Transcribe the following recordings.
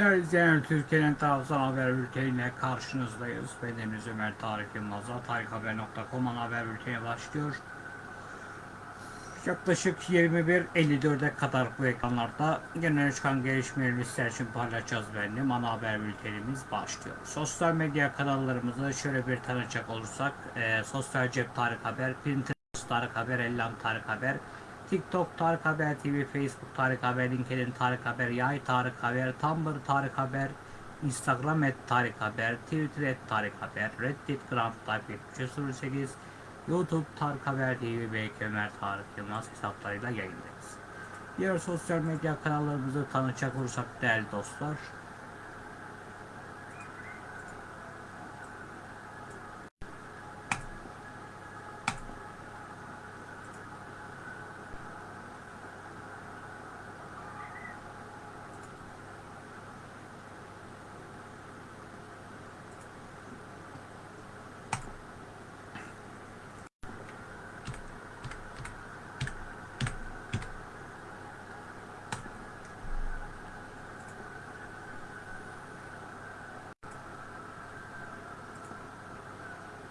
Değerli izleyenler, Türkiye'nin tarafsız haber bülteniyle karşınızdayız. Ben Deniz Ömer Tarık Yılmaz'la tarikhaber.com haber bülteni başlıyor. Yaklaşık 21.54'e kadar bu ekranlarda genel çıkan gelişmeleri sizler için paylaşacağız benim. Ana haber bültenimiz başlıyor. Sosyal medya kanallarımızı şöyle bir tanıcak olursak, e, Sosyal Cep Tarık Haber, Pinterest Tarık Haber, Ellam Tarık Haber, TikTok Tarık Haber TV, Facebook Tarık Haber, LinkedIn Tarık Haber, Yay Tarık Haber, Tumblr Tarık Haber, Instagram et Tarık Haber, Twitter et Tarık Haber, Reddit Grand Type 08, YouTube Tarık Haber TV ve Ömer Tarık Yılmaz hesaplarıyla yayındayız. Diğer sosyal medya kanallarımızı tanıtacak olursak değerli dostlar,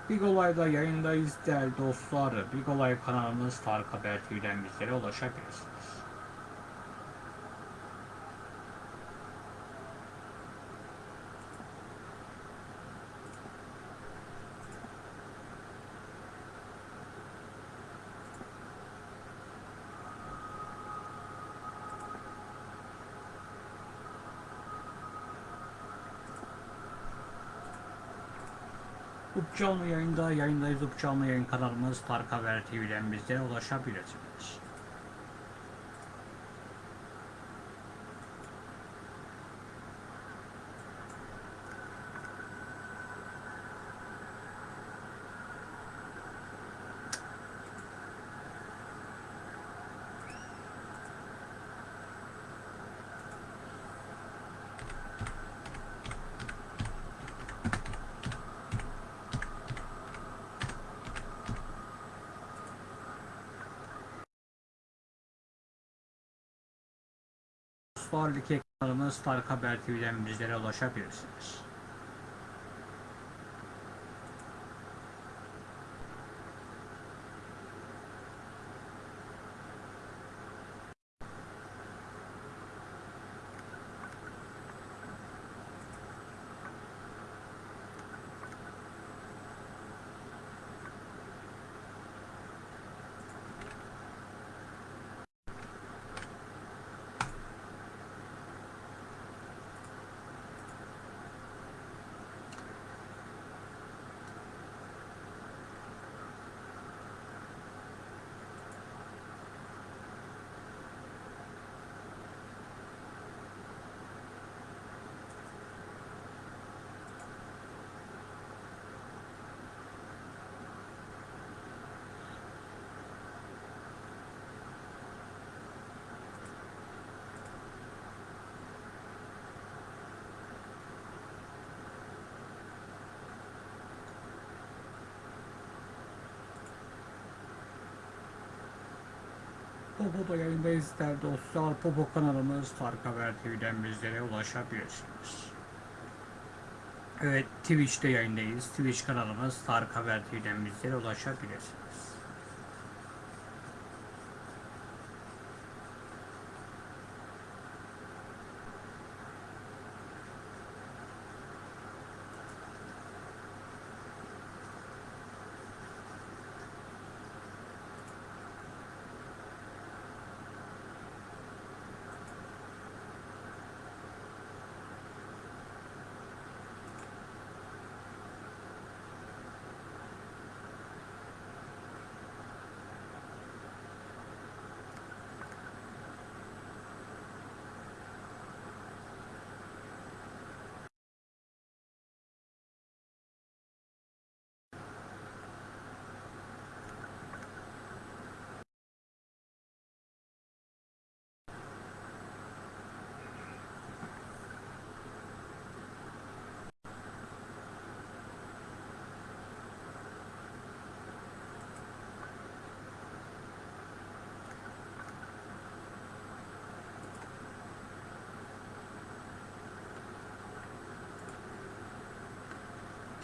Big Olay'da yayındayız değerli dostlar. Big Olay kanalımız Tarık Haber TV'den bizlere ulaşabilirsiniz. Canlı yayında yayındayız. Up canlı yayın kanalımız Tarık Haber TV'den bizlere ulaşabilirsiniz. Dostlar Like kanalımız Tarık Haber TV'den bizlere ulaşabilirsiniz. Popo'da yayındayız değerli dostlar. Popo kanalımız Tarık Haber TV'den bizlere ulaşabilirsiniz. Evet Twitch'te yayındayız. Twitch kanalımız Tarık Haber TV'den bizlere ulaşabilirsiniz.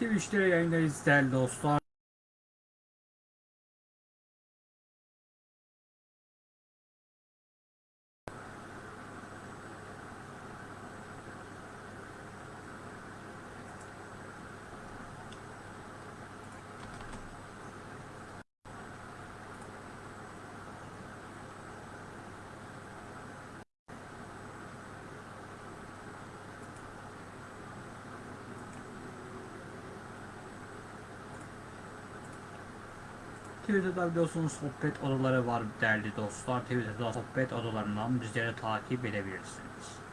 Twitch'te yayındayız değerli dostlar. Twitter'da biliyorsunuz sohbet odaları var değerli dostlar. Twitter'da sohbet odalarından bizleri takip edebilirsiniz.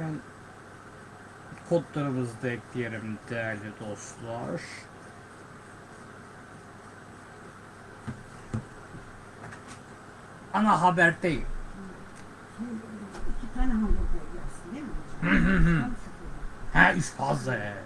Ben kodlarımızı da ekleyelim değerli dostlar. Ana haber değil. İki tane hamburger yersin değil mi hocam? Tam sıfır. Ha üç fazla.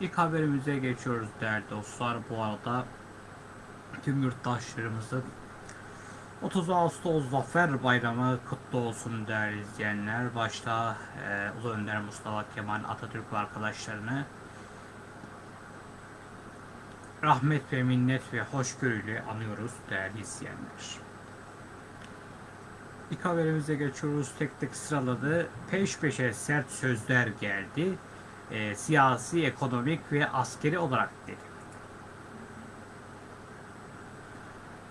İlk haberimize geçiyoruz değerli dostlar. Bu arada tüm yurttaşlarımızın 30 Ağustos Zafer Bayramı kutlu olsun değerli izleyenler. Başta e, Ulu Önder Mustafa Kemal Atatürk ve arkadaşlarını rahmet ve minnet ve hoşgörüyle anıyoruz değerli izleyenler. İlk haberimize geçiyoruz. Tek tek sıraladı. Peş peşe sert sözler geldi. E, siyasi, ekonomik ve askeri olarak dedi.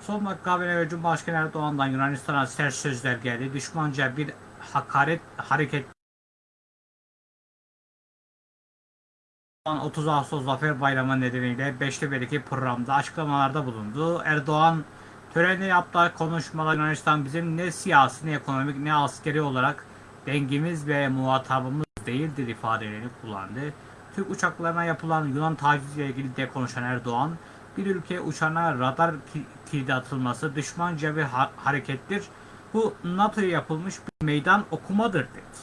Son haberi ve Cumhurbaşkanı Erdoğan'dan Yunanistan'a sert sözler geldi. Düşmanca bir hakaret hareket 30 Ağustos Zafer Bayramı nedeniyle Beştepe'deki programda açıklamalarda bulundu. Erdoğan törende yaptığı konuşmada Yunanistan bizim ne siyasi ne ekonomik ne askeri olarak dengimiz ve muhatabımız değildir ifadelerini kullandı. Türk uçaklarına yapılan Yunan taciziyle ilgili de konuşan Erdoğan, bir ülke uçağına radar ki- kilidi atılması düşmanca bir ha- harekettir. Bu NATO'ya yapılmış bir meydan okumadır dedi.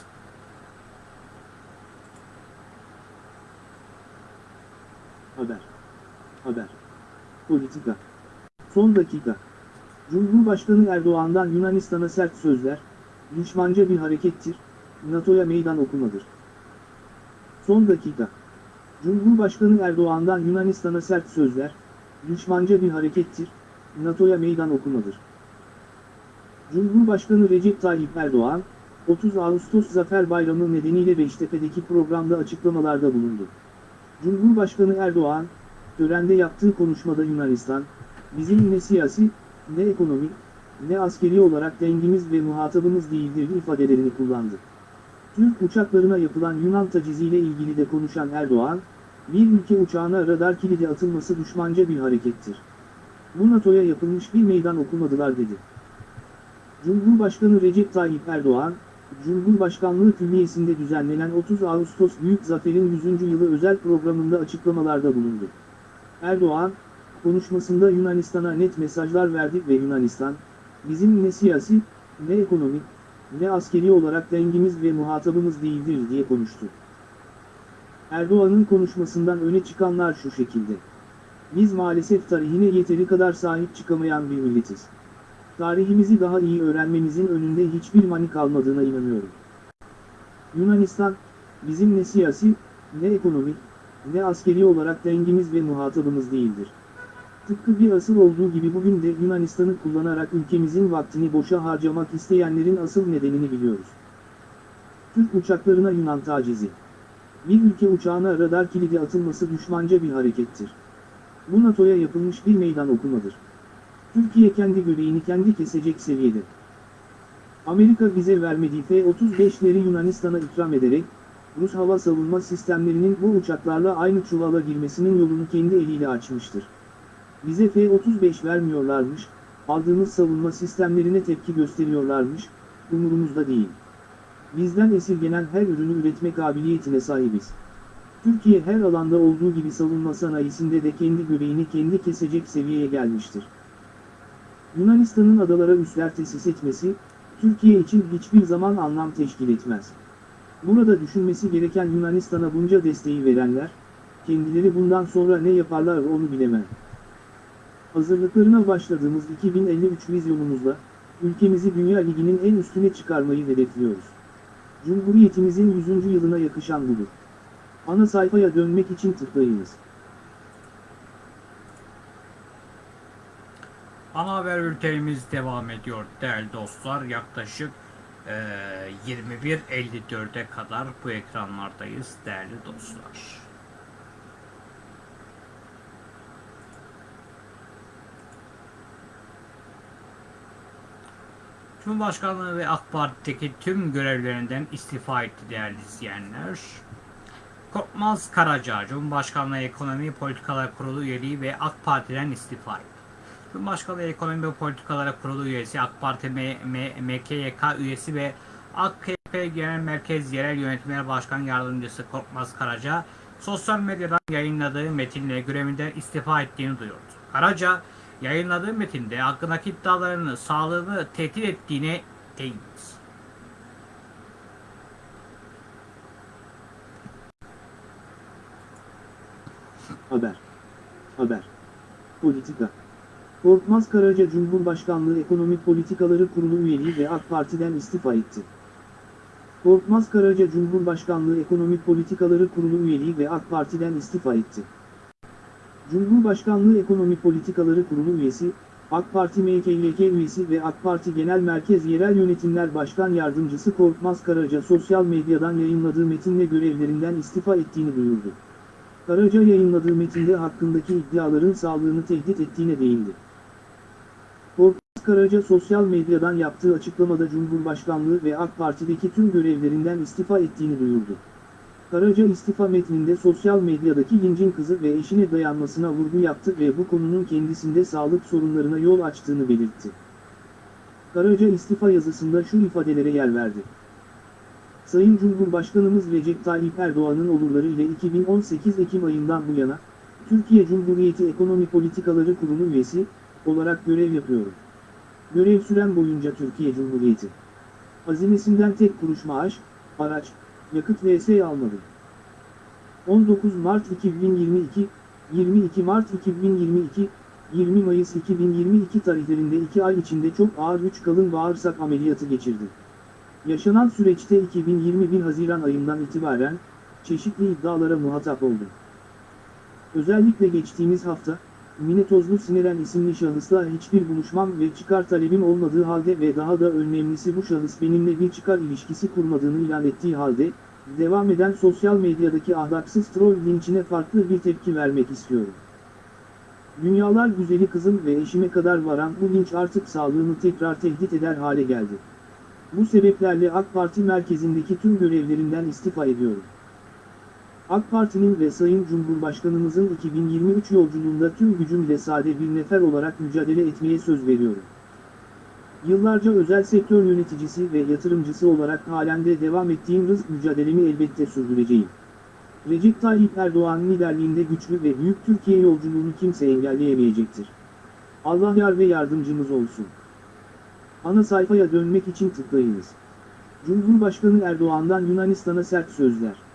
Haber. Haber. Politika. Son dakika. Cumhurbaşkanı Erdoğan'dan Yunanistan'a sert sözler, düşmanca bir harekettir, NATO'ya meydan okumadır. Son dakika. Cumhurbaşkanı Erdoğan'dan Yunanistan'a sert sözler, düşmanca bir harekettir, NATO'ya meydan okumadır. Cumhurbaşkanı Recep Tayyip Erdoğan, 30 Ağustos Zafer Bayramı nedeniyle Beştepe'deki programda açıklamalarda bulundu. Cumhurbaşkanı Erdoğan, törende yaptığı konuşmada Yunanistan, bizim ne siyasi, ne ekonomik, ne askeri olarak dengimiz ve muhatabımız değildir ifadelerini kullandı. Türk uçaklarına yapılan Yunan taciziyle ilgili de konuşan Erdoğan, bir ülke uçağına radar kilidi atılması düşmanca bir harekettir. Bu NATO'ya yapılmış bir meydan okumadılar dedi. Cumhurbaşkanı Recep Tayyip Erdoğan, Cumhurbaşkanlığı Külliyesi'nde düzenlenen 30 Ağustos Büyük Zafer'in 100. yılı özel programında açıklamalarda bulundu. Erdoğan, konuşmasında Yunanistan'a net mesajlar verdi ve Yunanistan, bizim ne siyasi, ne ekonomik, ne askeri olarak dengimiz ve muhatabımız değildir diye konuştu. Erdoğan'ın konuşmasından öne çıkanlar şu şekilde. Biz maalesef tarihine yeteri kadar sahip çıkamayan bir milletiz. Tarihimizi daha iyi öğrenmemizin önünde hiçbir mani kalmadığına inanıyorum. Yunanistan, bizim ne siyasi, ne ekonomik, ne askeri olarak dengimiz ve muhatabımız değildir. Tıpkı bir asıl olduğu gibi bugün de Yunanistan'ı kullanarak ülkemizin vaktini boşa harcamak isteyenlerin asıl nedenini biliyoruz. Türk uçaklarına Yunan tacizi. Bir ülke uçağına radar kilidi atılması düşmanca bir harekettir. Bu NATO'ya yapılmış bir meydan okumadır. Türkiye kendi göbeğini kendi kesecek seviyede. Amerika bize vermediği F-35'leri Yunanistan'a ikram ederek, Rus hava savunma sistemlerinin bu uçaklarla aynı çuvala girmesinin yolunu kendi eliyle açmıştır. Bize F-35 vermiyorlarmış, aldığımız savunma sistemlerine tepki gösteriyorlarmış, umurumuzda değil. Bizden esirgenen her ürünü üretme kabiliyetine sahibiz. Türkiye her alanda olduğu gibi savunma sanayisinde de kendi göbeğini kendi kesecek seviyeye gelmiştir. Yunanistan'ın adalara üsler tesis etmesi, Türkiye için hiçbir zaman anlam teşkil etmez. Burada düşünmesi gereken Yunanistan'a bunca desteği verenler, kendileri bundan sonra ne yaparlar onu bilemem. Hazırlıklarına başladığımız 2053 vizyonumuzla, ülkemizi Dünya Ligi'nin en üstüne çıkarmayı hedefliyoruz. Cumhuriyetimizin 100. yılına yakışan budur. Ana sayfaya dönmek için tıklayınız. Ana haber bültenimiz devam ediyor değerli dostlar. Yaklaşık eee 21.54'e kadar bu ekranlardayız değerli dostlar. Cumhurbaşkanlığı ve AK Parti'deki tüm görevlerinden istifa etti değerli izleyenler. Korkmaz Karaca, Cumhurbaşkanlığı Ekonomi Politikalar Kurulu üyeliği ve AK Parti'den istifa etti. Cumhurbaşkanlığı Ekonomi ve Politikalar Kurulu üyesi, AK Parti M- M- MKYK üyesi ve AKP Genel Merkez Yerel Yönetimler Başkan Yardımcısı Korkmaz Karaca, sosyal medyadan yayınladığı metinle görevinden istifa ettiğini duyurdu. Karaca, yayınladığı metinde hakkındaki iddialarını sağlığını tehdit ettiğine değindi. Haber. Haber. Politika. Korkmaz Karaca Cumhurbaşkanlığı Ekonomi Politikaları Kurulu üyeliği ve AK Parti'den istifa etti. Korkmaz Karaca Cumhurbaşkanlığı Ekonomi Politikaları Kurulu üyeliği ve AK Parti'den istifa etti. Cumhurbaşkanlığı Ekonomi Politikaları Kurulu üyesi, AK Parti MKYK üyesi ve AK Parti Genel Merkez Yerel Yönetimler Başkan Yardımcısı Korkmaz Karaca sosyal medyadan yayınladığı metinle görevlerinden istifa ettiğini duyurdu. Karaca yayınladığı metinde hakkındaki iddiaların sağlığını tehdit ettiğine değindi. Korkmaz Karaca sosyal medyadan yaptığı açıklamada Cumhurbaşkanlığı ve AK Parti'deki tüm görevlerinden istifa ettiğini duyurdu. Karaca istifa metninde sosyal medyadaki lincin kızı ve eşine dayanmasına vurgu yaptı ve bu konunun kendisinde sağlık sorunlarına yol açtığını belirtti. Karaca istifa yazısında şu ifadelere yer verdi. Sayın Cumhurbaşkanımız Recep Tayyip Erdoğan'ın olurları ile 2018 Ekim ayından bu yana, Türkiye Cumhuriyeti Ekonomi Politikaları Kurulu üyesi olarak görev yapıyorum. Görev süren boyunca Türkiye Cumhuriyeti hazinesinden tek kuruş maaş, araç, yakıt vs almadım. 19 Mart 2022, 22 Mart 2022, 20 Mayıs 2022 tarihlerinde 2 ay içinde çok ağır 3 kalın bağırsak ameliyatı geçirdim. Yaşanan süreçte 2021 Haziran ayından itibaren çeşitli iddialara muhatap oldum. Özellikle geçtiğimiz hafta, Mine Tozlu Sineren isimli şahısla hiçbir buluşmam ve çıkar talebim olmadığı halde ve daha da önemlisi bu şahıs benimle bir çıkar ilişkisi kurmadığını ilan ettiği halde, devam eden sosyal medyadaki ahlaksız troll linçine farklı bir tepki vermek istiyorum. Dünyalar güzeli kızım ve eşime kadar varan bu linç artık sağlığını tekrar tehdit eder hale geldi. Bu sebeplerle AK Parti merkezindeki tüm görevlerinden istifa ediyorum. AK Parti'nin ve Sayın Cumhurbaşkanımızın 2023 yolculuğunda tüm gücümle sade bir nefer olarak mücadele etmeye söz veriyorum. Yıllarca özel sektör yöneticisi ve yatırımcısı olarak halen de devam ettiğim rızk mücadelemi elbette sürdüreceğim. Recep Tayyip Erdoğan liderliğinde güçlü ve büyük Türkiye yolculuğunu kimse engelleyemeyecektir. Allah yar ve yardımcımız olsun. Ana sayfaya dönmek için tıklayınız. Cumhurbaşkanı Erdoğan'dan Yunanistan'a sert sözler.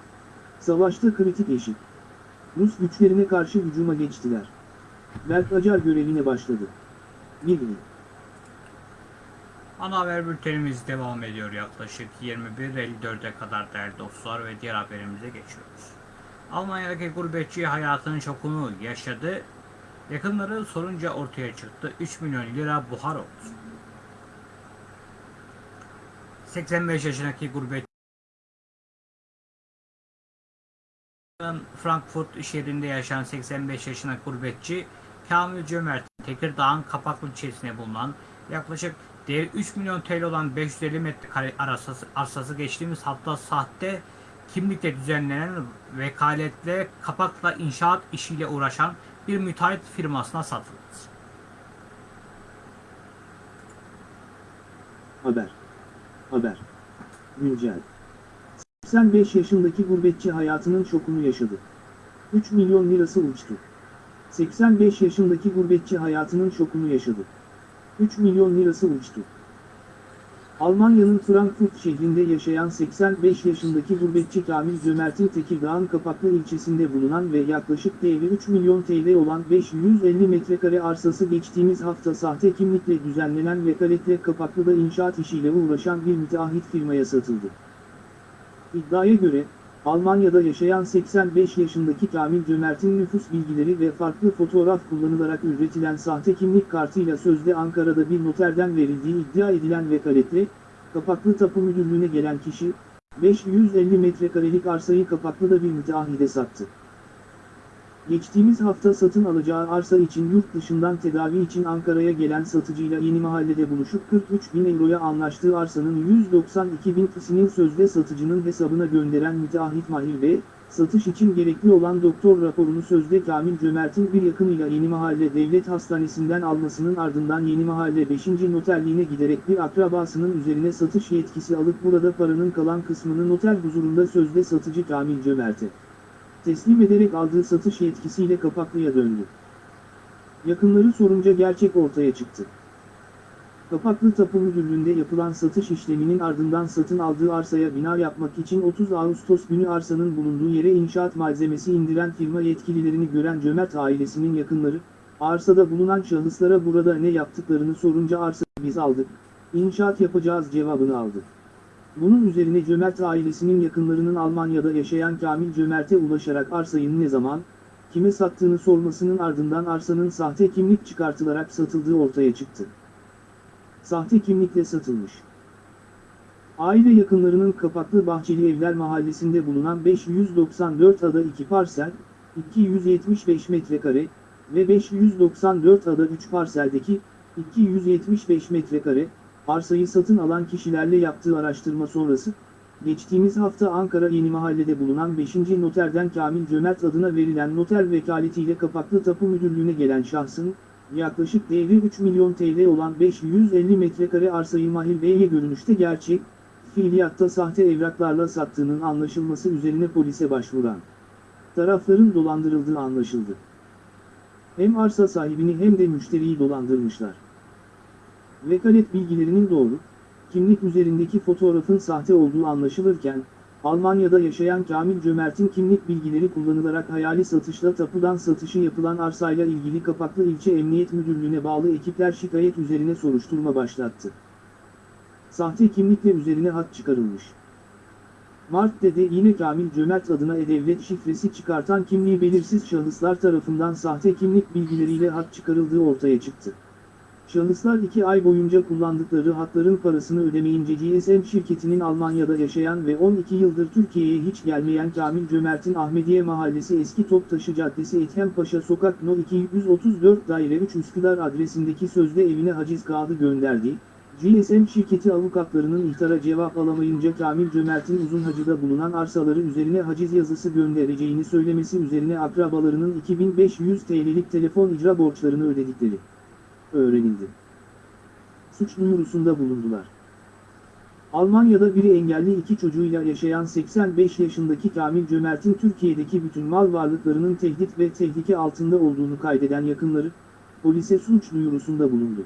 Savaşta kritik eşit. Rus güçlerine karşı hücuma geçtiler. Berk Acar görevine başladı. Bilgi. Ana haber bültenimiz devam ediyor yaklaşık 21.54'e kadar değerli dostlar ve diğer haberimize geçiyoruz. Almanya'daki gurbetçi hayatının şokunu yaşadı. Yakınları sorunca ortaya çıktı 3 milyon lira buhar oldu. 85 yaşındaki gurbetçi Frankfurt şehrinde yaşayan 85 yaşındaki gurbetçi Kamil Cömert Tekirdağ'ın Kapaklı ilçesine bulunan yaklaşık değeri 3 milyon TL olan 550 metrekare arsası, arsası geçtiğimiz hafta sahte kimlikle düzenlenen vekaletle kapakla inşaat işiyle uğraşan bir müteahhit firmasına satıldı. Haber. Haber. Güncel. 85 yaşındaki gurbetçi hayatının şokunu yaşadı. 3 milyon lirası uçtu. 85 yaşındaki gurbetçi hayatının şokunu yaşadı. 3 milyon lirası uçtu. Almanya'nın Frankfurt şehrinde yaşayan 85 yaşındaki gurbetçi Kamil Cömert'in Tekirdağ'ın Kapaklı ilçesinde bulunan ve yaklaşık değeri 3 milyon TL olan 550 metrekare arsası geçtiğimiz hafta sahte kimlikle düzenlenen vekaletle Kapaklı'da inşaat işiyle uğraşan bir müteahhit firmaya satıldı. İddiaya göre, Almanya'da yaşayan 85 yaşındaki Kamil Cömert'in nüfus bilgileri ve farklı fotoğraf kullanılarak üretilen sahte kimlik kartıyla sözde Ankara'da bir noterden verildiği iddia edilen vekaletle, Kapaklı Tapu Müdürlüğü'ne gelen kişi, 550 metrekarelik arsayı Kapaklı'da bir müteahhide sattı. Geçtiğimiz hafta satın alacağı arsa için yurt dışından tedavi için Ankara'ya gelen satıcıyla yeni mahallede buluşup 43 bin euroya anlaştığı arsanın 192 bin kısmının sözde satıcının hesabına gönderen müteahhit Mahir Bey, satış için gerekli olan doktor raporunu sözde Kamil Cömert'in bir yakınıyla Yeni Mahalle Devlet Hastanesi'nden almasının ardından Yeni Mahalle 5. noterliğine giderek bir akrabasının üzerine satış yetkisi alıp burada paranın kalan kısmını noter huzurunda sözde satıcı Kamil Cömert'e teslim ederek aldığı satış yetkisiyle Kapaklı'ya döndü. Yakınları sorunca gerçek ortaya çıktı. Kapaklı Tapu Müdürlüğü'nde yapılan satış işleminin ardından satın aldığı arsaya bina yapmak için 30 Ağustos günü arsanın bulunduğu yere inşaat malzemesi indiren firma yetkililerini gören Cömert ailesinin yakınları, arsada bulunan şahıslara burada ne yaptıklarını sorunca arsa biz aldık, inşaat yapacağız cevabını aldı. Bunun üzerine Cömert ailesinin yakınlarının Almanya'da yaşayan Kamil Cömert'e ulaşarak arsayı ne zaman, kime sattığını sormasının ardından arsanın sahte kimlik çıkartılarak satıldığı ortaya çıktı. Sahte kimlikle satılmış. Aile yakınlarının Kapaklı Bahçeli Evler Mahallesi'nde bulunan 594 ada 2 parsel, 275 metrekare ve 594 ada 3 parseldeki 275 metrekare arsayı satın alan kişilerle yaptığı araştırma sonrası, geçtiğimiz hafta Ankara Yeni Mahalle'de bulunan 5. noterden Kamil Cömert adına verilen noter vekaletiyle Kapaklı Tapu Müdürlüğü'ne gelen şahsın, yaklaşık değeri 3 milyon TL olan 550 metrekare arsayı Mahir Bey'e görünüşte gerçek, fiiliyatta sahte evraklarla sattığının anlaşılması üzerine polise başvuran tarafların dolandırıldığı anlaşıldı. Hem arsa sahibini hem de müşteriyi dolandırmışlar. Vekalet bilgilerinin doğru, kimlik üzerindeki fotoğrafın sahte olduğu anlaşılırken, Almanya'da yaşayan Kamil Cömert'in kimlik bilgileri kullanılarak hayali satışla tapudan satışı yapılan arsayla ilgili Kapaklı İlçe Emniyet Müdürlüğü'ne bağlı ekipler şikayet üzerine soruşturma başlattı. Sahte kimlikle üzerine hat çıkarılmış. Mart'te de yine Kamil Cömert adına e-devlet şifresi çıkartan kimliği belirsiz şahıslar tarafından sahte kimlik bilgileriyle hat çıkarıldığı ortaya çıktı. Şahıslar 2 ay boyunca kullandıkları hatların parasını ödemeyince GSM şirketinin Almanya'da yaşayan ve 12 yıldır Türkiye'ye hiç gelmeyen Kamil Cömert'in Ahmediye Mahallesi Eski Toptaşı Caddesi Ethempaşa Sokak No 234 Daire 3 Üsküdar adresindeki sözde evine haciz kağıdı gönderdiği, GSM şirketi avukatlarının ihtara cevap alamayınca Kamil Cömert'in uzun hacıda bulunan arsaları üzerine haciz yazısı göndereceğini söylemesi üzerine akrabalarının 2500 TL'lik telefon icra borçlarını ödedikleri öğrenildi. Suç duyurusunda bulundular. Almanya'da biri engelli iki çocuğuyla yaşayan 85 yaşındaki Kamil Cömert'in Türkiye'deki bütün mal varlıklarının tehdit ve tehlike altında olduğunu kaydeden yakınları, polise suç duyurusunda bulundu.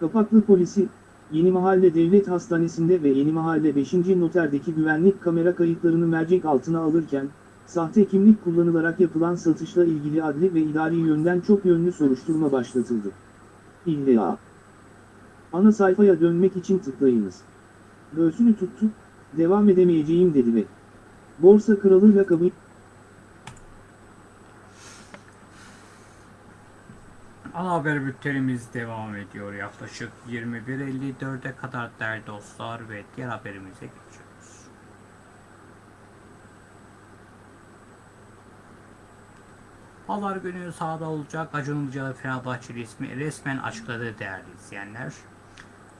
Kapaklı polisi, Yeni Mahalle Devlet Hastanesi'nde ve Yeni Mahalle 5. Noter'deki güvenlik kamera kayıtlarını mercek altına alırken, sahte kimlik kullanılarak yapılan satışla ilgili adli ve idari yönden çok yönlü soruşturma başlatıldı. İlla. Ana sayfaya dönmek için tıklayınız. Göğsünü tuttu, devam edemeyeceğim dedi ve Borsa kralı lakabı Ana haber bültenimiz devam ediyor. Yaklaşık 21.54'e kadar değerli dostlar ve diğer haberimize geçiyoruz. Pazar günü sahada olacak Acun Ilıcalı Fenerbahçeli ismi resmen açıkladı değerli izleyenler.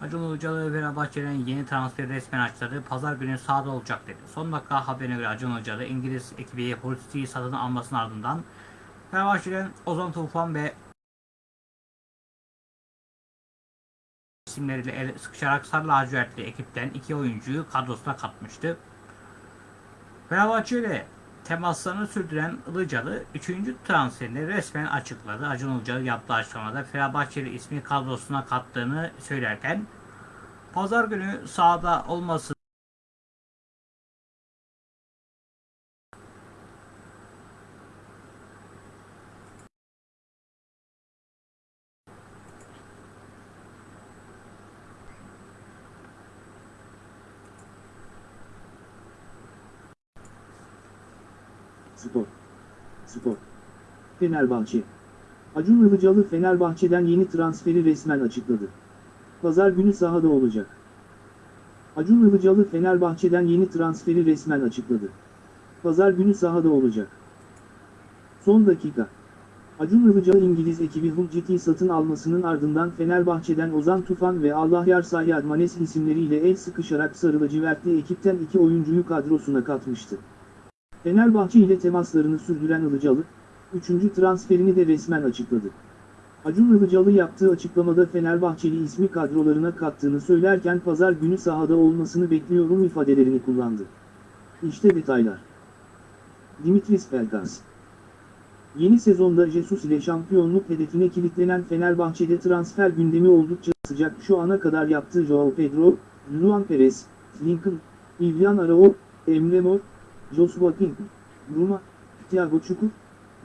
Acun Ilıcalı Fenerbahçe'nin yeni transferi resmen açıkladı. Pazar günü sahada olacak dedi. Son dakika haberine göre Acun Ilıcalı İngiliz ekibi Hullsti'yi satın almasının ardından Fenerbahçe'den Ozan Tufan ve isimleriyle el sıkışarak Sarı Lacivertli ekipten iki oyuncuyu kadrosuna katmıştı. Fenerbahçe ile temaslarını sürdüren Ilıcalı 3. transferini resmen açıkladı. Acun Ilıcalı yaptığı açıklamada Fenerbahçeli ismi kadrosuna kattığını söylerken Pazar günü sahada olması Spor. Spor. Fenerbahçe. Acun Ilıcalı Fenerbahçe'den yeni transferi resmen açıkladı. Pazar günü sahada olacak. Acun Ilıcalı Fenerbahçe'den yeni transferi resmen açıkladı. Pazar günü sahada olacak. Son dakika. Acun Ilıcalı İngiliz ekibi Hull City satın almasının ardından Fenerbahçe'den Ozan Tufan ve Allah Yarsay Admanes isimleriyle el sıkışarak Sarı lacivertli ekipten iki oyuncuyu kadrosuna katmıştı. Fenerbahçe ile temaslarını sürdüren Ilıcalı, üçüncü transferini de resmen açıkladı. Acun Ilıcalı yaptığı açıklamada Fenerbahçeli ismi kadrolarına kattığını söylerken pazar günü sahada olmasını bekliyorum ifadelerini kullandı. İşte detaylar. Dimitris Pelkas Yeni sezonda Jesus ile şampiyonluk hedefine kilitlenen Fenerbahçe'de transfer gündemi oldukça sıcak şu ana kadar yaptığı Joao Pedro, Luan Perez, Lincoln, Ivyan Arao, Emre Mor, Joshua King, Bruma, Thiago Çukur,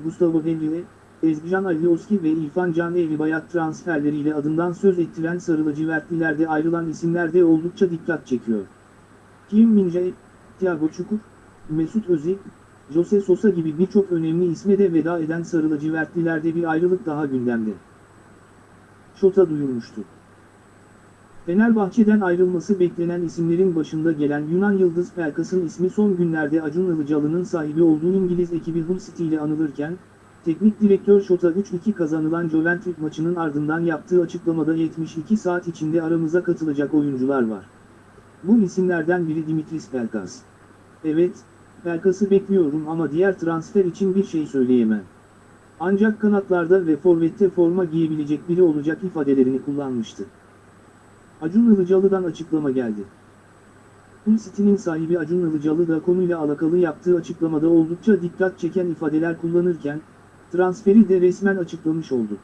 Gustavo Henrique, Ezgican Alioski ve İrfan Can Evlibayat transferleriyle adından söz ettiren sarı lacivertlilerde ayrılan isimler de oldukça dikkat çekiyor. Kim Min-jae, Thiago Çukur, Mesut Özil, Jose Sosa gibi birçok önemli isme de veda eden sarı lacivertlilerde bir ayrılık daha gündemde. Şota duyurmuştu. Fenerbahçe'den ayrılması beklenen isimlerin başında gelen Yunan Yıldız Pelkas'ın ismi son günlerde Acun Ilıcalı'nın sahibi olduğu İngiliz ekibi Hull City ile anılırken, teknik direktör Şota 3-2 kazanılan Juventus maçının ardından yaptığı açıklamada 72 saat içinde aramıza katılacak oyuncular var. Bu isimlerden biri Dimitris Pelkas. Evet, Pelkas'ı bekliyorum ama diğer transfer için bir şey söyleyemem. Ancak kanatlarda ve forvette forma giyebilecek biri olacak ifadelerini kullanmıştı. Acun Ilıcalı'dan açıklama geldi. Hull City'nin sahibi Acun Ilıcalı da konuyla alakalı yaptığı açıklamada oldukça dikkat çeken ifadeler kullanırken, transferi de resmen açıklamış oldu.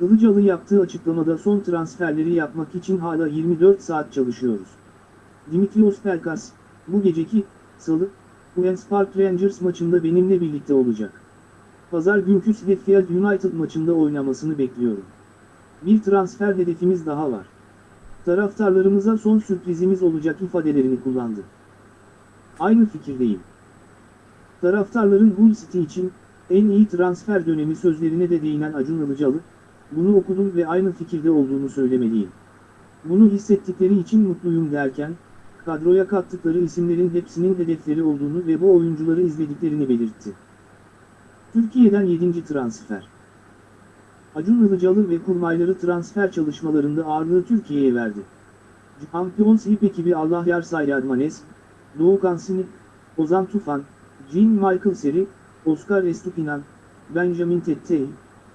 Ilıcalı yaptığı açıklamada son transferleri yapmak için hala 24 saat çalışıyoruz. Dimitrios Pelkas, bu geceki, salı, Queen's Park Rangers maçında benimle birlikte olacak. Pazar günkü Sheffield United maçında oynamasını bekliyorum. Bir transfer hedefimiz daha var. Taraftarlarımıza son sürprizimiz olacak ifadelerini kullandı. Aynı fikirdeyim. Taraftarların Hull City için en iyi transfer dönemi sözlerine de değinen Acun Ilıcalı, bunu okudum ve aynı fikirde olduğunu söylemeliyim. Bunu hissettikleri için mutluyum derken, kadroya kattıkları isimlerin hepsinin hedefleri olduğunu ve bu oyuncuları izlediklerini belirtti. Türkiye'den 7. transfer. Acun Ilıcalı ve kurmayları transfer çalışmalarında ağırlığı Türkiye'ye verdi. Champions League ekibi Allah Yar Sayadmanes, Doğu Kansini, Ozan Tufan, Jean Michael Seri, Oscar Estupinan, Benjamin Tettey,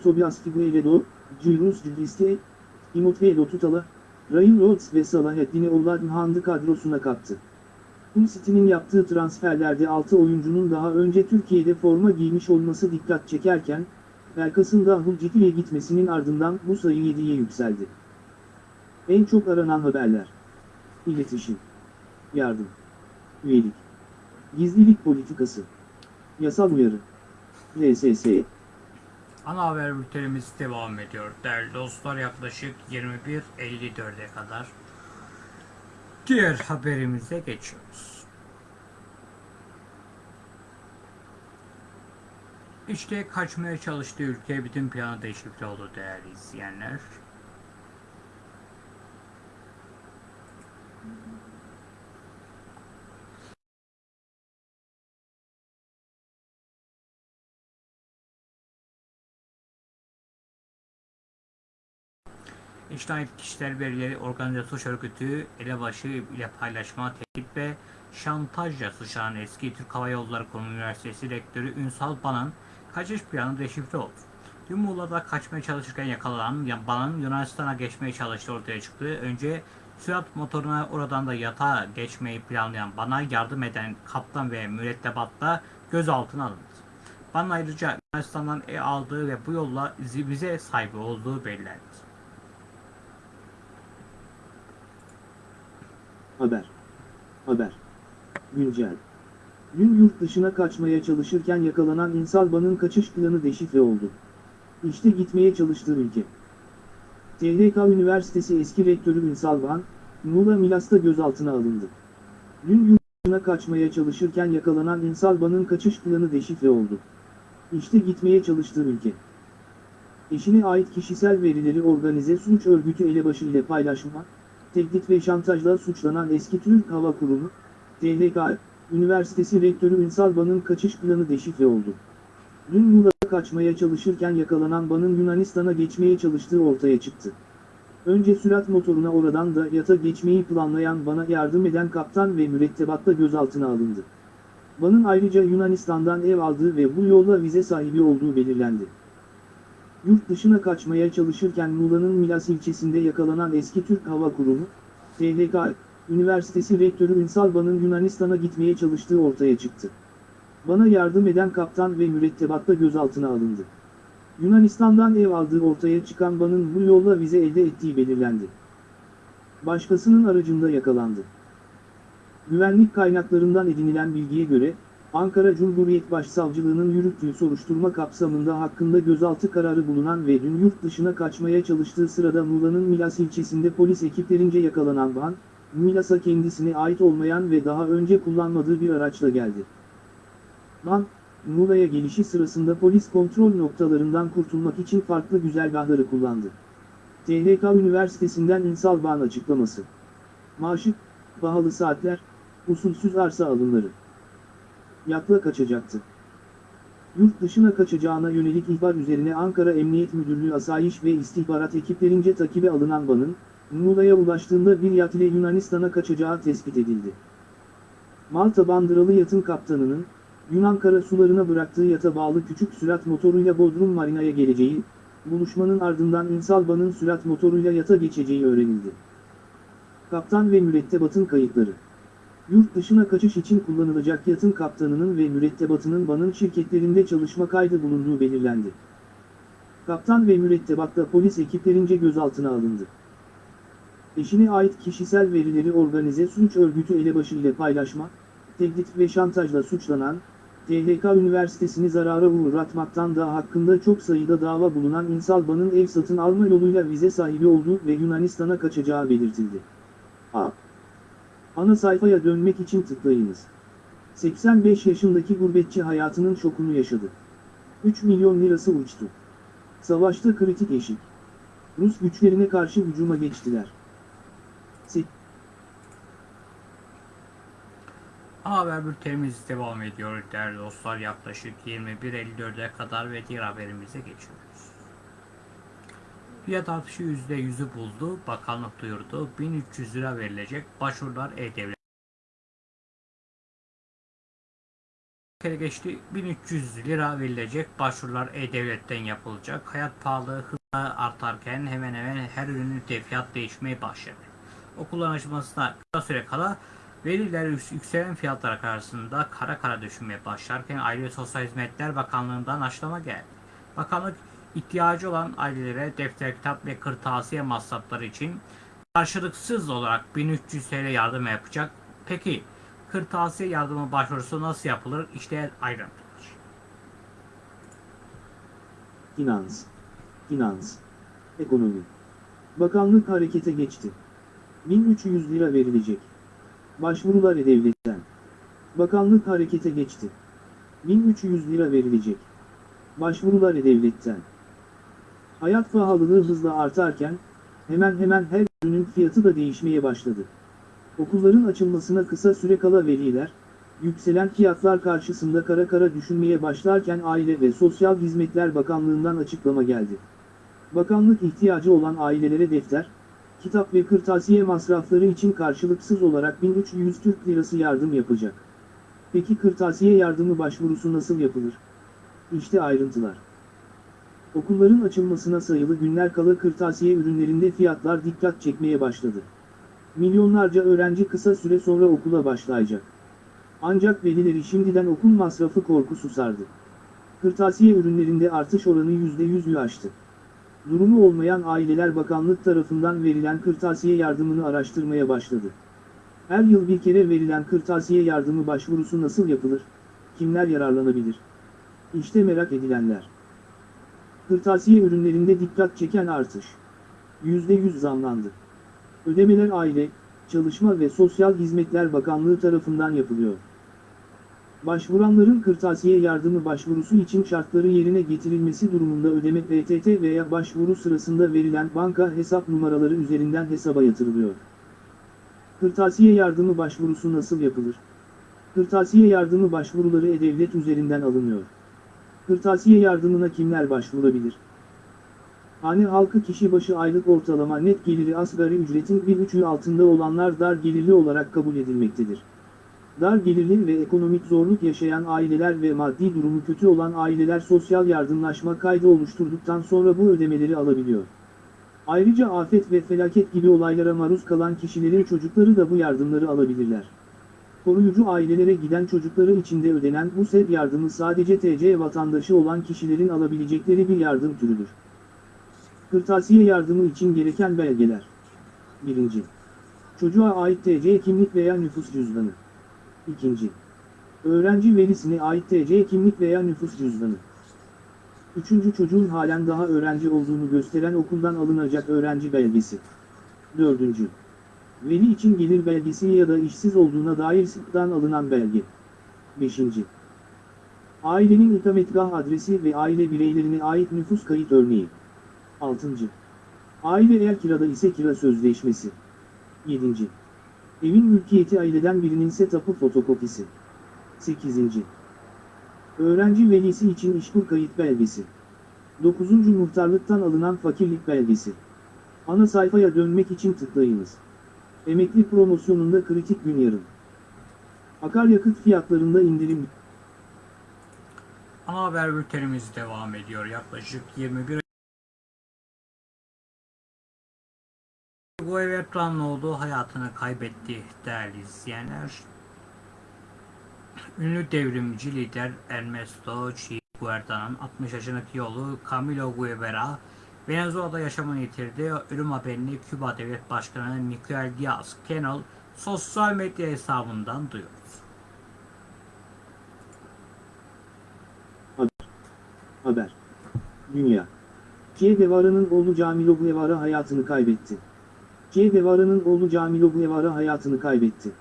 Tobias Figueiredo, Julius Cidriste, Timoteo Tutala, Ryan Rhodes ve Salaheddin'i Oladnhan'dı kadrosuna kattı. Hull City'nin yaptığı transferlerde 6 oyuncunun daha önce Türkiye'de forma giymiş olması dikkat çekerken, Pelkas'ın City'ye gitmesinin ardından bu sayı 7'ye yükseldi. En çok aranan haberler. İletişim. Yardım. Üyelik. Gizlilik politikası. Yasal uyarı. RSS. Ana haber bültenimiz devam ediyor. Değerli dostlar yaklaşık 21.54'e kadar diğer haberimize geçiyoruz. İşte kaçmaya çalıştığı ülke bütün planı deşifre oldu değerli izleyenler. İşten Kişiler Verileri Organize Suç Örgütü elebaşı ile paylaşma, tehdit ve şantajla suçlanan eski Türk Hava Yolları Kurumu Üniversitesi Rektörü Ünsal Ban'ın kaçış planı deşifre oldu. Dün Muğla'da kaçmaya çalışırken yakalanan Ban'ın Yunanistan'a geçmeye çalıştığı ortaya çıktı. Önce sürat motoruna oradan da yatağa geçmeyi planlayan Ban'a yardım eden kaptan ve mürettebatta gözaltına alındı. Ban ayrıca Yunanistan'dan ev aldığı ve bu yolla vize sahibi olduğu belirlendi. Haber. Haber. Güncel. Dün yurt dışına kaçmaya çalışırken yakalanan İnsalban'ın kaçış planı deşifre oldu. İşte gitmeye çalıştığı ülke. THK Üniversitesi eski rektörü Ünsalban, Muğla Milas'ta gözaltına alındı. Dün yurt dışına kaçmaya çalışırken yakalanan İnsalban'ın kaçış planı deşifre oldu. İşte gitmeye çalıştığı ülke. Eşine ait kişisel verileri organize suç örgütü elebaşı ile paylaşma, tehdit ve şantajla suçlanan eski Türk Hava Kurumu, THK, Üniversitesi Rektörü Ünsal Ban'ın kaçış planı deşifre oldu. Dün Muğla'da kaçmaya çalışırken yakalanan Ban'ın Yunanistan'a geçmeye çalıştığı ortaya çıktı. Önce sürat motoruna oradan da yata geçmeyi planlayan Ban'a yardım eden kaptan ve mürettebatta gözaltına alındı. Ban'ın ayrıca Yunanistan'dan ev aldığı ve bu yolla vize sahibi olduğu belirlendi. Yurt dışına kaçmaya çalışırken Muğla'nın Milas ilçesinde yakalanan eski Türk Hava Kurumu, THK, Üniversitesi Rektörü Ünsal Ban'ın Yunanistan'a gitmeye çalıştığı ortaya çıktı. Bana yardım eden kaptan ve mürettebatta gözaltına alındı. Yunanistan'dan ev aldığı ortaya çıkan Ban'ın bu yolla vize elde ettiği belirlendi. başkasının aracında yakalandı. Güvenlik kaynaklarından edinilen bilgiye göre, Ankara Cumhuriyet Başsavcılığı'nın yürüttüğü soruşturma kapsamında hakkında gözaltı kararı bulunan ve dün yurt dışına kaçmaya çalıştığı sırada Muğla'nın Milas ilçesinde polis ekiplerince yakalanan Van, Milas'a kendisine ait olmayan ve daha önce kullanmadığı bir araçla geldi. Van, Muğla'ya gelişi sırasında polis kontrol noktalarından kurtulmak için farklı güzergahları kullandı. THK Üniversitesi'nden İnsal Bağ'ın açıklaması. Maaşı, pahalı saatler, usulsüz arsa alımları. Yakla kaçacaktı. Yurt dışına kaçacağına yönelik ihbar üzerine Ankara Emniyet Müdürlüğü Asayiş ve İstihbarat ekiplerince takibe alınan Van'ın, Muğla'ya ulaştığında bir yat ile Yunanistan'a kaçacağı tespit edildi. Malta bandıralı yatın kaptanının, Yunan karasularına bıraktığı yata bağlı küçük sürat motoruyla Bodrum Marina'ya geleceği, buluşmanın ardından İnsalba'nın sürat motoruyla yata geçeceği öğrenildi. Kaptan ve mürettebatın kayıtları Yurt dışına kaçış için kullanılacak yatın kaptanının ve mürettebatının Van'ın şirketlerinde çalışma kaydı bulunduğu belirlendi. Kaptan ve mürettebat da polis ekiplerince gözaltına alındı. Eşine ait kişisel verileri organize suç örgütü elebaşı ile paylaşma, tehdit ve şantajla suçlanan, THK Üniversitesi'ni zarara uğratmaktan da hakkında çok sayıda dava bulunan İnsalba'nın ev satın alma yoluyla vize sahibi olduğu ve Yunanistan'a kaçacağı belirtildi. A. Ana sayfaya dönmek için tıklayınız. 85 yaşındaki gurbetçi hayatının şokunu yaşadı. 3 milyon lirası uçtu. Savaşta kritik eşik. Rus güçlerine karşı hücuma geçtiler. Se- Haber bültenimiz devam ediyor değerli dostlar. Yaklaşık 21.54'e kadar ve diğer haberimize geçiyoruz. Fiyat artışı %100'ü buldu. Bakanlık duyurdu. 1300 lira verilecek. Başvurular E-Devlet. kere geçti 1300 lira verilecek başvurular E-Devlet'ten yapılacak. Hayat pahalı hızla artarken hemen hemen her ürünün de fiyat değişmeye başladı. Okulların açılmasına kısa süre kala veliler yük- yükselen fiyatlar karşısında kara kara düşünmeye başlarken Aile ve Sosyal Hizmetler Bakanlığı'ndan açıklama geldi. Bakanlık ihtiyacı olan ailelere defter, kitap ve kırtasiye masrafları için karşılıksız olarak 1300 TL yardım yapacak. Peki kırtasiye yardımı başvurusu nasıl yapılır? İşte ayrıntılar. Finans, finans, ekonomi. Bakanlık harekete geçti. 1300 lira verilecek. Başvurular E-Devlet'ten. Bakanlık harekete geçti. 1300 lira verilecek. Başvurular E-Devlet'ten. Hayat pahalılığı hızla artarken, hemen hemen her ürünün fiyatı da değişmeye başladı. Okulların açılmasına kısa süre kala veliler, yükselen fiyatlar karşısında kara kara düşünmeye başlarken Aile ve Sosyal Hizmetler Bakanlığı'ndan açıklama geldi. Bakanlık ihtiyacı olan ailelere defter, kitap ve kırtasiye masrafları için karşılıksız olarak 1300 Türk Lirası yardım yapacak. Peki kırtasiye yardımı başvurusu nasıl yapılır? İşte ayrıntılar. Okulların açılmasına sayılı günler kala kırtasiye ürünlerinde fiyatlar dikkat çekmeye başladı. Milyonlarca öğrenci kısa süre sonra okula başlayacak. Ancak velileri şimdiden okul masrafı korkusu sardı. Kırtasiye ürünlerinde artış oranı %100'ü aştı. Durumu olmayan aileler bakanlık tarafından verilen kırtasiye yardımını araştırmaya başladı. Her yıl bir kere verilen kırtasiye yardımı başvurusu nasıl yapılır? Kimler yararlanabilir? İşte merak edilenler. Kırtasiye ürünlerinde dikkat çeken artış. %100 zamlandı. Ödemeler Aile, Çalışma ve Sosyal Hizmetler Bakanlığı tarafından yapılıyor. Başvuranların kırtasiye yardımı başvurusu için şartları yerine getirilmesi durumunda ödeme PTT veya başvuru sırasında verilen banka hesap numaraları üzerinden hesaba yatırılıyor. Kırtasiye yardımı başvurusu nasıl yapılır? Kırtasiye yardımı başvuruları E-Devlet üzerinden alınıyor. Kırtasiye yardımına kimler başvurabilir? Hane halkı kişi başı aylık ortalama net geliri asgari ücretin bir üçü altında olanlar dar gelirli olarak kabul edilmektedir. Dar gelirli ve ekonomik zorluk yaşayan aileler ve maddi durumu kötü olan aileler sosyal yardımlaşma kaydı oluşturduktan sonra bu ödemeleri alabiliyor. Ayrıca afet ve felaket gibi olaylara maruz kalan kişilerin çocukları da bu yardımları alabilirler. Koruyucu ailelere giden çocukları için de ödenen bu SED yardımı sadece TC vatandaşı olan kişilerin alabilecekleri bir yardım türüdür. Kırtasiye yardımı için gereken belgeler. 1. Çocuğa ait TC kimlik veya nüfus cüzdanı. İkinci. Öğrenci velisine ait TC kimlik veya nüfus cüzdanı. Üçüncü çocuğun halen daha öğrenci olduğunu gösteren okuldan alınacak öğrenci belgesi. Dördüncü. Veli için gelir belgesi ya da işsiz olduğuna dair sıktan alınan belge. Beşinci. Ailenin ikametgah adresi ve aile bireylerine ait nüfus kayıt örneği. 6. Aile eğer kirada ise kira sözleşmesi. 7. Evin mülkiyeti aileden birinin ise tapu fotokopisi. 8. Öğrenci velisi için işkur kayıt belgesi. 9. Muhtarlıktan alınan fakirlik belgesi. Ana sayfaya dönmek için tıklayınız. Emekli promosyonunda kritik gün yarın. Akaryakıt fiyatlarında indirim Ana haber bültenimiz devam ediyor. Yaklaşık 21 Bu ev olduğu hayatını kaybetti değerli izleyenler. Ünlü devrimci lider Ernesto Che Guevara'nın 60 yaşındaki yolu Camilo Guevara Venezuela'da yaşamını yitirdi. Ölüm haberini Küba Devlet Başkanı Miguel Diaz-Canel sosyal medya hesabından duyurdu. Haber. Dünya. Che Guevara'nın oğlu Camilo Guevara hayatını kaybetti. Che Guevara'nın oğlu Camilo Guevara hayatını kaybetti.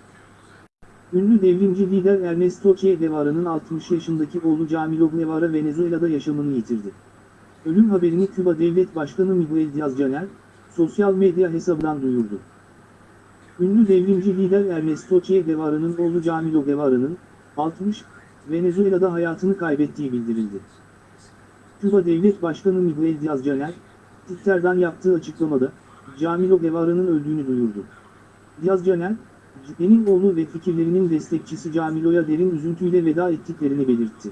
Ünlü devrimci lider Ernesto Che Guevara'nın 60 yaşındaki oğlu Camilo Guevara Venezuela'da yaşamını yitirdi. Ölüm haberini Küba Devlet Başkanı Miguel Diaz-Canel, sosyal medya hesabından duyurdu. Ünlü devrimci lider Ernesto Che Guevara'nın oğlu Camilo Guevara'nın, 60, Venezuela'da hayatını kaybettiği bildirildi. Küba Devlet Başkanı Miguel Diaz-Canel, Twitter'dan yaptığı açıklamada, Camilo Guevara'nın öldüğünü duyurdu. Diaz-Canel, Cepe'nin oğlu ve fikirlerinin destekçisi Camilo'ya derin üzüntüyle veda ettiklerini belirtti.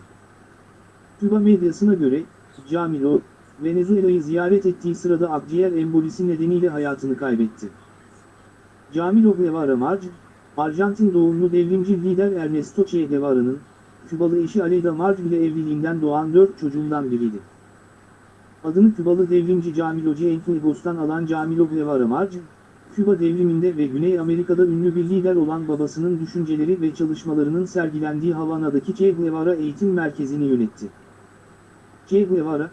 Küba medyasına göre, Camilo, Venezuela'yı ziyaret ettiği sırada akciğer embolisi nedeniyle hayatını kaybetti. Camilo Guevara Marj, Arjantin doğumlu devrimci lider Ernesto Che Guevara'nın, Kübalı eşi Aleyda Marj ile evliliğinden doğan dört çocuğundan biriydi. Adını Kübalı devrimci Camilo Cienfuegos'tan alan Camilo Guevara Küba devriminde ve Güney Amerika'da ünlü bir lider olan babasının düşünceleri ve çalışmalarının sergilendiği Havana'daki Che Guevara Eğitim Merkezi'ni yönetti. Che Guevara,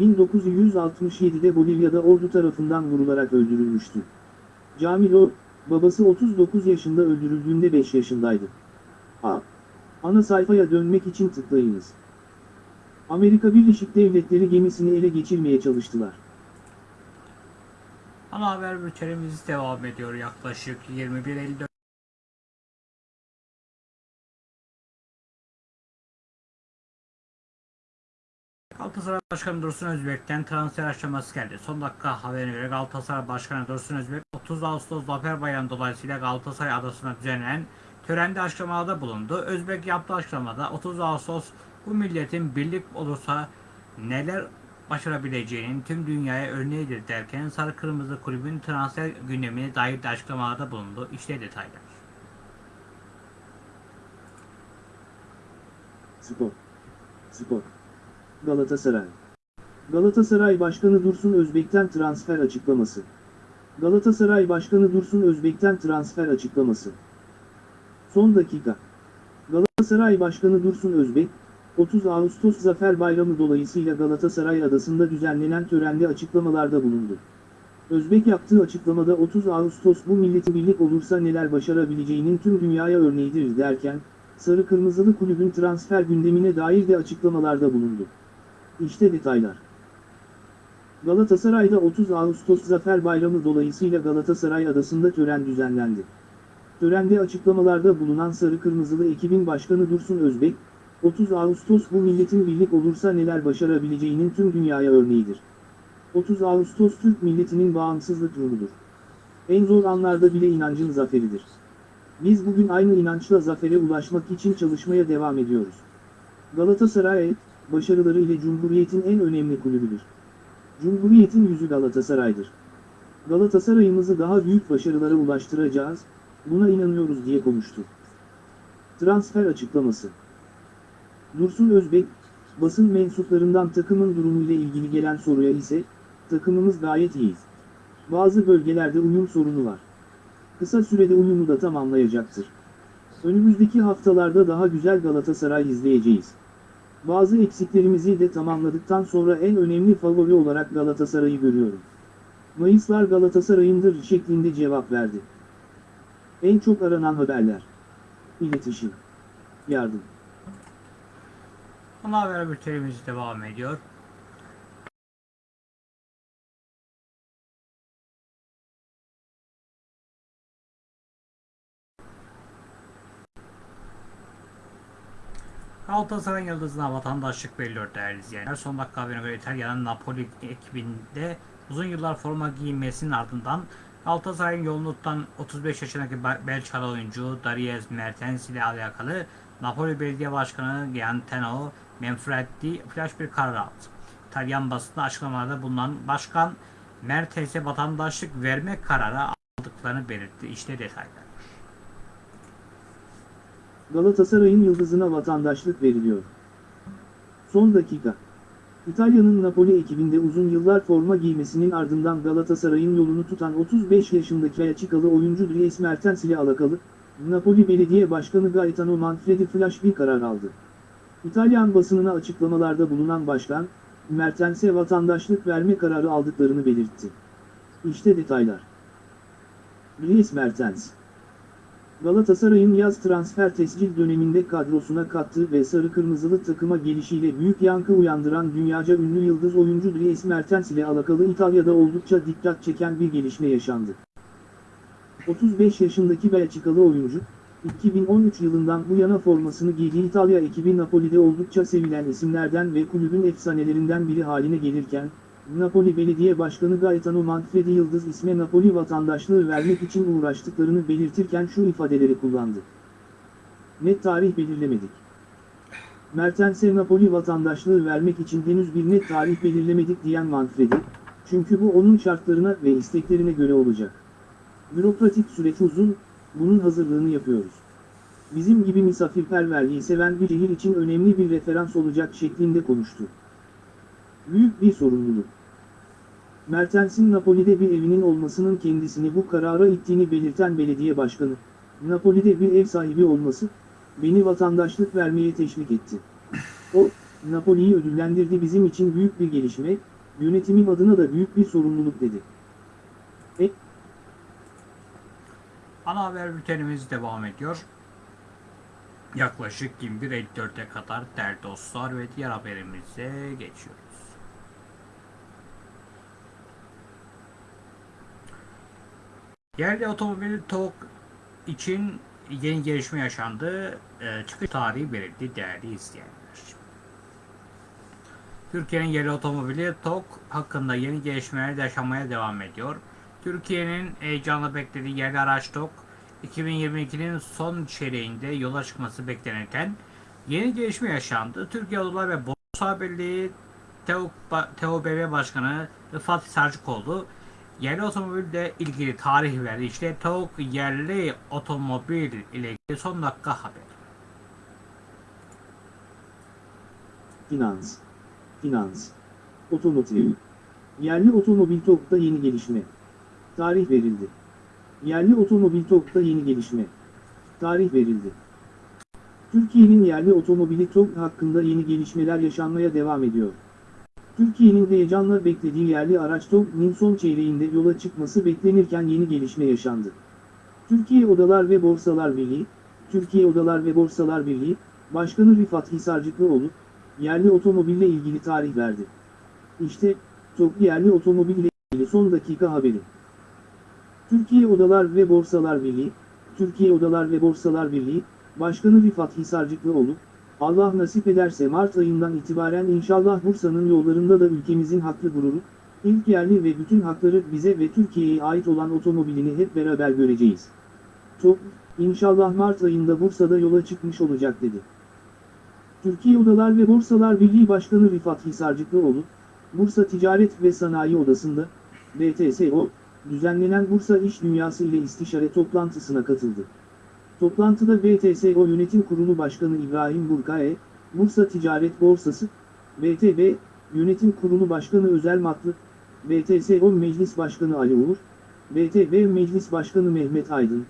1967'de Bolivya'da ordu tarafından vurularak öldürülmüştü. Camilo, babası 39 yaşında öldürüldüğünde 5 yaşındaydı. A. Ana sayfaya dönmek için tıklayınız. Amerika Birleşik Devletleri gemisini ele geçirmeye çalıştılar. Ana haber bültenimiz devam ediyor yaklaşık 21.54. Galatasaray Başkanı Dursun Özbek'ten transfer aşaması geldi. Son dakika haberine göre Galatasaray Başkanı Dursun Özbek 30 Ağustos Zafer Bayramı dolayısıyla Galatasaray adasına düzenlenen törende açıklamalarda bulundu. Özbek yaptığı açıklamada 30 Ağustos bu milletin birlik olursa neler başarabileceğinin tüm dünyaya örneğidir derken Sarı Kırmızı Kulübün transfer gündemine dair de açıklamalarda bulundu. İşte detaylar. Spor. Spor. Galatasaray. Galatasaray Başkanı Dursun Özbek'ten transfer açıklaması. Galatasaray Başkanı Dursun Özbek'ten transfer açıklaması. Son dakika. Galatasaray Başkanı Dursun Özbek, 30 Ağustos Zafer Bayramı dolayısıyla Galatasaray Adası'nda düzenlenen törende açıklamalarda bulundu. Özbek yaptığı açıklamada 30 Ağustos bu milleti birlik olursa neler başarabileceğinin tüm dünyaya örneğidir derken, Sarı Kırmızılı Kulübün transfer gündemine dair de açıklamalarda bulundu. İşte detaylar. Galatasaray'da 30 Ağustos Zafer Bayramı dolayısıyla Galatasaray Adası'nda tören düzenlendi. Törende açıklamalarda bulunan Sarı Kırmızılı ekibin başkanı Dursun Özbek, 30 Ağustos bu milletin birlik olursa neler başarabileceğinin tüm dünyaya örneğidir. 30 Ağustos Türk milletinin bağımsızlık ruhudur. En zor anlarda bile inancın zaferidir. Biz bugün aynı inançla zafere ulaşmak için çalışmaya devam ediyoruz. Galatasaray, başarıları ile Cumhuriyet'in en önemli kulübüdür. Cumhuriyet'in yüzü Galatasaray'dır. Galatasaray'ımızı daha büyük başarılara ulaştıracağız, buna inanıyoruz diye konuştu. Transfer açıklaması Dursun Özbek, basın mensuplarından takımın durumuyla ilgili gelen soruya ise, takımımız gayet iyi. Bazı bölgelerde uyum sorunu var. kısa sürede uyumu da tamamlayacaktır. Önümüzdeki haftalarda daha güzel Galatasaray izleyeceğiz. Bazı eksiklerimizi de tamamladıktan sonra en önemli favori olarak Galatasaray'ı görüyorum. Mayıslar Galatasaray'ındır şeklinde cevap verdi. En çok aranan haberler. İletişim. Yardım. Ana haber bültenimiz devam ediyor. Galatasaray'ın yıldızına vatandaşlık veriliyor değerli izleyenler. Son dakika haberine göre İtalya'nın Napoli ekibinde uzun yıllar forma giyinmesinin ardından Galatasaray'ın yolunu tutan 35 yaşındaki Belçikalı oyuncu Dries Mertens ile alakalı Napoli Belediye Başkanı Giantenno Manfredi flash bir karar aldı. İtalyan basında açıklamalarda bulunan başkan Mertens'e vatandaşlık verme kararı aldıklarını belirtti. İşte detaylar. Galatasaray'ın yıldızına vatandaşlık veriliyor. Son dakika. İtalya'nın Napoli ekibinde uzun yıllar forma giymesinin ardından Galatasaray'ın yolunu tutan 35 yaşındaki Belçikalı oyuncu Dries Mertens ile alakalı, Napoli Belediye Başkanı Gaetano Manfredi flash bir karar aldı. İtalyan basınına açıklamalarda bulunan başkan, Mertens'e vatandaşlık verme kararı aldıklarını belirtti. İşte detaylar. Dries Mertens Galatasaray'ın yaz transfer tescil döneminde kadrosuna kattığı ve sarı kırmızılı takıma gelişiyle büyük yankı uyandıran dünyaca ünlü yıldız oyuncu Dries Mertens ile alakalı İtalya'da oldukça dikkat çeken bir gelişme yaşandı. 35 yaşındaki Belçikalı oyuncu, 2013 yılından bu yana formasını giydiği İtalya ekibi Napoli'de oldukça sevilen isimlerden ve kulübün efsanelerinden biri haline gelirken, Napoli Belediye Başkanı Gaetano Manfredi Yıldız isme Napoli vatandaşlığı vermek için uğraştıklarını belirtirken şu ifadeleri kullandı. Net tarih belirlemedik. Mertens'e Napoli vatandaşlığı vermek için henüz bir net tarih belirlemedik diyen Manfredi, çünkü bu onun şartlarına ve isteklerine göre olacak. Bürokratik süreç uzun, bunun hazırlığını yapıyoruz. Bizim gibi misafirperverliği seven bir şehir için önemli bir referans olacak şeklinde konuştu. Büyük bir sorumluluk. Mertens'in Napoli'de bir evinin olmasının kendisini bu karara ittiğini belirten belediye başkanı, Napoli'de bir ev sahibi olması, beni vatandaşlık vermeye teşvik etti. O, Napoli'yi ödüllendirdi bizim için büyük bir gelişme, yönetimim adına da büyük bir sorumluluk dedi. E, Ana haber bültenimiz devam ediyor. Yaklaşık 21.54'e kadar değerli dostlar ve diğer haberimize geçiyoruz. Yerli otomobil TOG için yeni gelişme yaşandı. Ee, çıkış tarihi verildi değerli izleyenler. Türkiye'nin yerli otomobili TOG hakkında yeni gelişmeler yaşanmaya devam ediyor. Türkiye'nin heyecanla beklediği yerli araç TOG 2022'nin son çeyreğinde yola çıkması beklenirken yeni gelişme yaşandı. Türkiye Odalar ve Borsa Birliği TEO, TEOBB Başkanı Rıfat Sarcıkoğlu yerli otomobille ilgili tarih verdi. İşte TEOG yerli otomobil ile ilgili son dakika haber. Finans. Finans. Otomotiv. Yerli otomobil TOG'da yeni gelişme. Tarih verildi. Yerli otomobil TOG'da yeni gelişme. Tarih verildi. Türkiye'nin yerli otomobili TOG hakkında yeni gelişmeler yaşanmaya devam ediyor. Türkiye'nin heyecanla beklediği yerli araç TOG'nin son çeyreğinde yola çıkması beklenirken yeni gelişme yaşandı. Türkiye Odalar ve Borsalar Birliği, Türkiye Odalar ve Borsalar Birliği, Başkanı Rifat Hisarcıklıoğlu, yerli otomobille ilgili tarih verdi. İşte, TOG yerli otomobille ilgili son dakika haberi. Türkiye Odalar ve Borsalar Birliği, Türkiye Odalar ve Borsalar Birliği, Başkanı Rifat Hisarcıklıoğlu, Allah nasip ederse Mart ayından itibaren inşallah Bursa'nın yollarında da ülkemizin haklı gururu, ilk yerli ve bütün hakları bize ve Türkiye'ye ait olan otomobilini hep beraber göreceğiz. TOG, inşallah Mart ayında Bursa'da yola çıkmış olacak dedi. Türkiye Odalar ve Borsalar Birliği Başkanı Rifat Hisarcıklıoğlu, Bursa Ticaret ve Sanayi Odası'nda, BTSO, düzenlenen Bursa İş Dünyası ile istişare toplantısına katıldı. Toplantıda BTSO Yönetim Kurulu Başkanı İbrahim Burkae, Bursa Ticaret Borsası, BTB, Yönetim Kurulu Başkanı Özel Matlı, BTSO Meclis Başkanı Ali Uğur, BTV Meclis Başkanı Mehmet Aydın,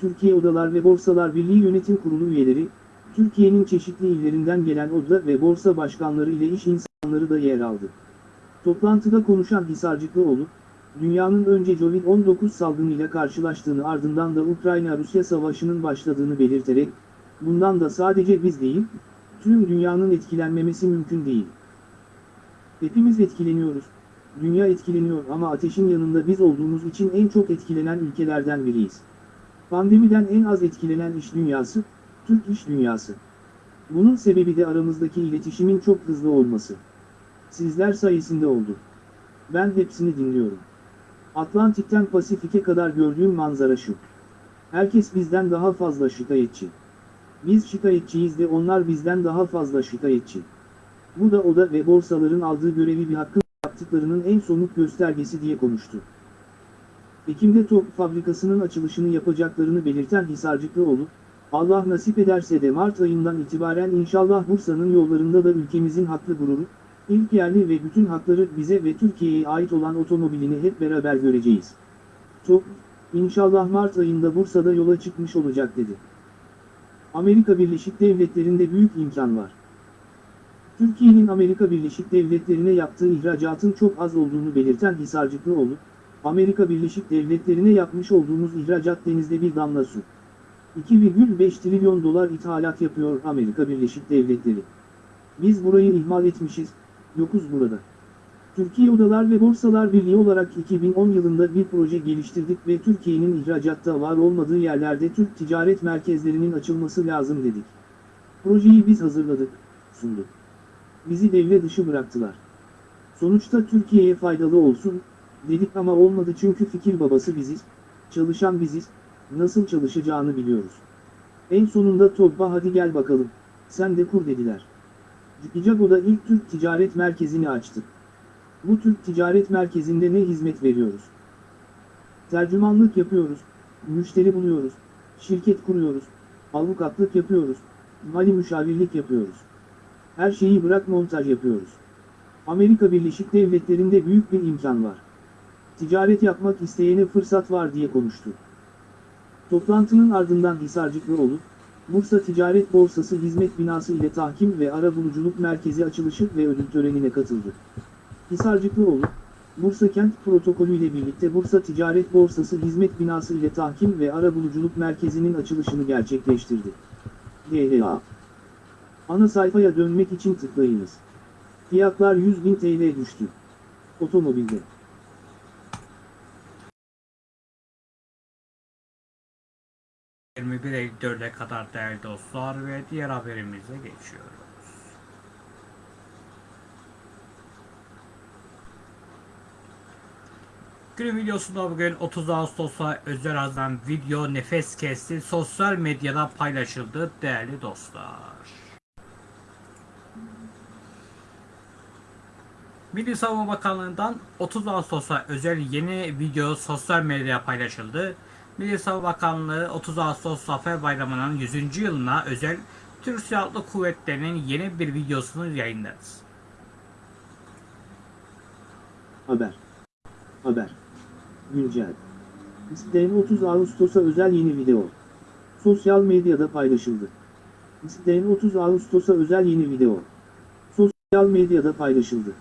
Türkiye Odalar ve Borsalar Birliği Yönetim Kurulu üyeleri, Türkiye'nin çeşitli illerinden gelen oda ve borsa başkanları ile iş insanları da yer aldı. Toplantıda konuşan Hisarcıklıoğlu, dünyanın önce Covid-19 salgınıyla karşılaştığını ardından da Ukrayna-Rusya savaşının başladığını belirterek, bundan da sadece biz değil, tüm dünyanın etkilenmemesi mümkün değil. Hepimiz etkileniyoruz, dünya etkileniyor ama ateşin yanında biz olduğumuz için en çok etkilenen ülkelerden biriyiz. Pandemiden en az etkilenen iş dünyası, Türk iş dünyası. Bunun sebebi de aramızdaki iletişimin çok hızlı olması. Sizler sayesinde oldu. Ben hepsini dinliyorum. Atlantik'ten Pasifik'e kadar gördüğüm manzara şu. Herkes bizden daha fazla şikayetçi. Biz şikayetçiyiz de onlar bizden daha fazla şikayetçi. Bu da oda ve borsaların aldığı görevi bir hakkın yaptıklarının en somut göstergesi diye konuştu. Ekim'de top fabrikasının açılışını yapacaklarını belirten Hisarcıklıoğlu, Allah nasip ederse de Mart ayından itibaren inşallah Bursa'nın yollarında da ülkemizin haklı gururu, ilk yerli ve bütün hakları bize ve Türkiye'ye ait olan otomobilini hep beraber göreceğiz. Top, inşallah Mart ayında Bursa'da yola çıkmış olacak dedi. Amerika Birleşik Devletleri'nde büyük imkan var. Türkiye'nin Amerika Birleşik Devletleri'ne yaptığı ihracatın çok az olduğunu belirten Hisarcıklıoğlu, Amerika Birleşik Devletleri'ne yapmış olduğumuz ihracat denizde bir damla su. 2,5 trilyon dolar ithalat yapıyor Amerika Birleşik Devletleri. Biz burayı ihmal etmişiz, yokuz burada. Türkiye Odalar ve Borsalar Birliği olarak 2010 yılında bir proje geliştirdik ve Türkiye'nin ihracatta var olmadığı yerlerde Türk ticaret merkezlerinin açılması lazım dedik. Projeyi biz hazırladık, sunduk. Bizi devre dışı bıraktılar. Sonuçta Türkiye'ye faydalı olsun, dedik ama olmadı çünkü fikir babası biziz, çalışan biziz, nasıl çalışacağını biliyoruz. En sonunda Topba hadi gel bakalım, sen de kur dediler. Icago'da ilk Türk Ticaret Merkezi'ni açtık. Bu Türk Ticaret Merkezi'nde ne hizmet veriyoruz? Tercümanlık yapıyoruz, müşteri buluyoruz, şirket kuruyoruz, avukatlık yapıyoruz, mali müşavirlik yapıyoruz. Her şeyi bırak montaj yapıyoruz. Amerika Birleşik Devletleri'nde büyük bir imkan var. Ticaret yapmak isteyene fırsat var diye konuştu. Toplantının ardından Hisarcıklıoğlu, Bursa Ticaret Borsası Hizmet Binası ile Tahkim ve Arabuluculuk Merkezi açılışı ve ödül törenine katıldı. Hisarcıklıoğlu, Bursa Kent Protokolü ile birlikte Bursa Ticaret Borsası Hizmet Binası ile Tahkim ve Arabuluculuk Merkezi'nin açılışını gerçekleştirdi. DHA Ana sayfaya dönmek için tıklayınız. Fiyatlar 100.000 TL düştü. Otomobilde. ...21.54'e kadar değerli dostlar ve diğer haberimize geçiyoruz. Günün videosunda bugün 30 Ağustos'a özel hazırlanan video nefes kesti sosyal medyada paylaşıldı değerli dostlar. Milli Savunma Bakanlığı'ndan 30 Ağustos'a özel yeni video sosyal medyaya paylaşıldı. Milli Savunma Bakanlığı 30 Ağustos Zafer Bayramı'nın 100. yılına özel Türk Silahlı Kuvvetleri'nin yeni bir videosunu yayınladı. Haber. Haber. Güncel. İsteyen 30 Ağustos'a özel yeni video. Sosyal medyada paylaşıldı. İsteyen 30 Ağustos'a özel yeni video. Sosyal medyada paylaşıldı.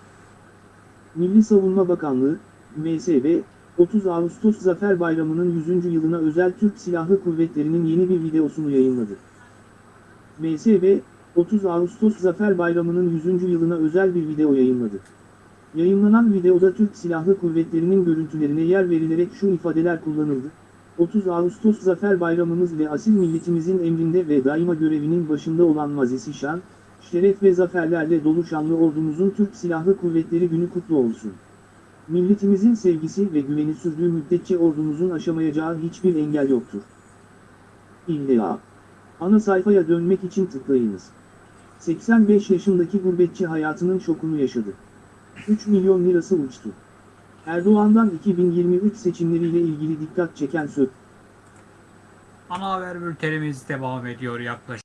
Milli Savunma Bakanlığı, MSB, 30 Ağustos Zafer Bayramı'nın 100. yılına özel Türk Silahlı Kuvvetleri'nin yeni bir videosunu yayınladı. MSB, 30 Ağustos Zafer Bayramı'nın 100. yılına özel bir video yayınladı. Yayınlanan videoda Türk Silahlı Kuvvetleri'nin görüntülerine yer verilerek şu ifadeler kullanıldı. 30 Ağustos Zafer Bayramımız ve asil milletimizin emrinde ve daima görevinin başında olan mazisi şan, şeref ve zaferlerle dolu şanlı ordumuzun Türk Silahlı Kuvvetleri günü kutlu olsun. Milletimizin sevgisi ve güveni sürdüğü müddetçe ordumuzun aşamayacağı hiçbir engel yoktur. İlla. Ana sayfaya dönmek için tıklayınız. 85 yaşındaki gurbetçi hayatının şokunu yaşadı. 3 milyon lirası uçtu. Erdoğan'dan 2023 seçimleriyle ilgili dikkat çeken söz. Ana haber bültenimiz devam ediyor yaklaşık.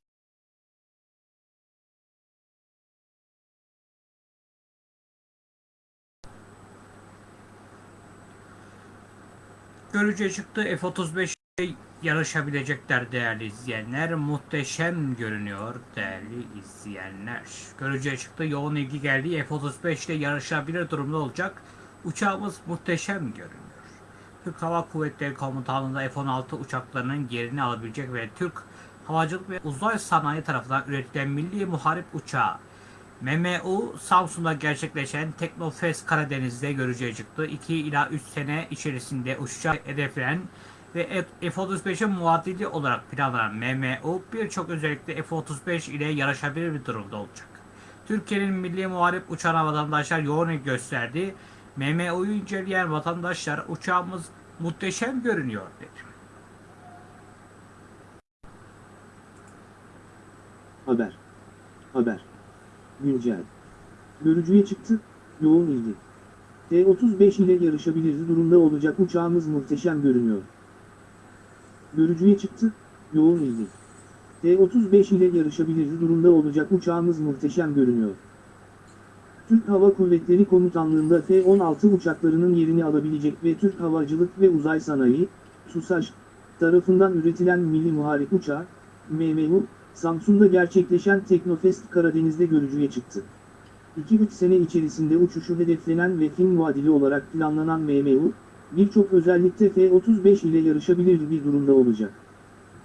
Görücüye çıktı. F-35'te yarışabilecekler değerli izleyenler. Muhteşem görünüyor değerli izleyenler. Görücüye çıktı. Yoğun ilgi geldi. F-35 ile yarışabilir durumda olacak. Uçağımız muhteşem görünüyor. Türk Hava Kuvvetleri Komutanlığı'nda F-16 uçaklarının yerini alabilecek ve Türk Havacılık ve Uzay Sanayi tarafından üretilen milli muharip uçağı MMU Samsun'da gerçekleşen Teknofest Karadeniz'de görücüye çıktı. 2 ila 3 sene içerisinde uçacağı hedeflenen ve F-35'in muadili olarak planlanan MMU birçok özellikle F-35 ile yarışabilir bir durumda olacak. Türkiye'nin milli muharip uçağına vatandaşlar yoğun gösterdi. MMU'yu inceleyen vatandaşlar uçağımız muhteşem görünüyor dedi. Haber. Haber. Güncel. Görücüye çıktı, yoğun ilgi. T-35 ile yarışabilir durumda olacak uçağımız muhteşem görünüyor. Görücüye çıktı, yoğun ilgi. T-35 ile yarışabilir durumda olacak uçağımız muhteşem görünüyor. Türk Hava Kuvvetleri Komutanlığı'nda F-16 uçaklarının yerini alabilecek ve Türk Havacılık ve Uzay Sanayi, TUSAŞ, tarafından üretilen milli muharip uçağı, MMU, Samsun'da gerçekleşen Teknofest Karadeniz'de görücüye çıktı. 2-3 sene içerisinde uçuşu hedeflenen ve film vadili olarak planlanan MMU, birçok özellikte F-35 ile yarışabilir bir durumda olacak.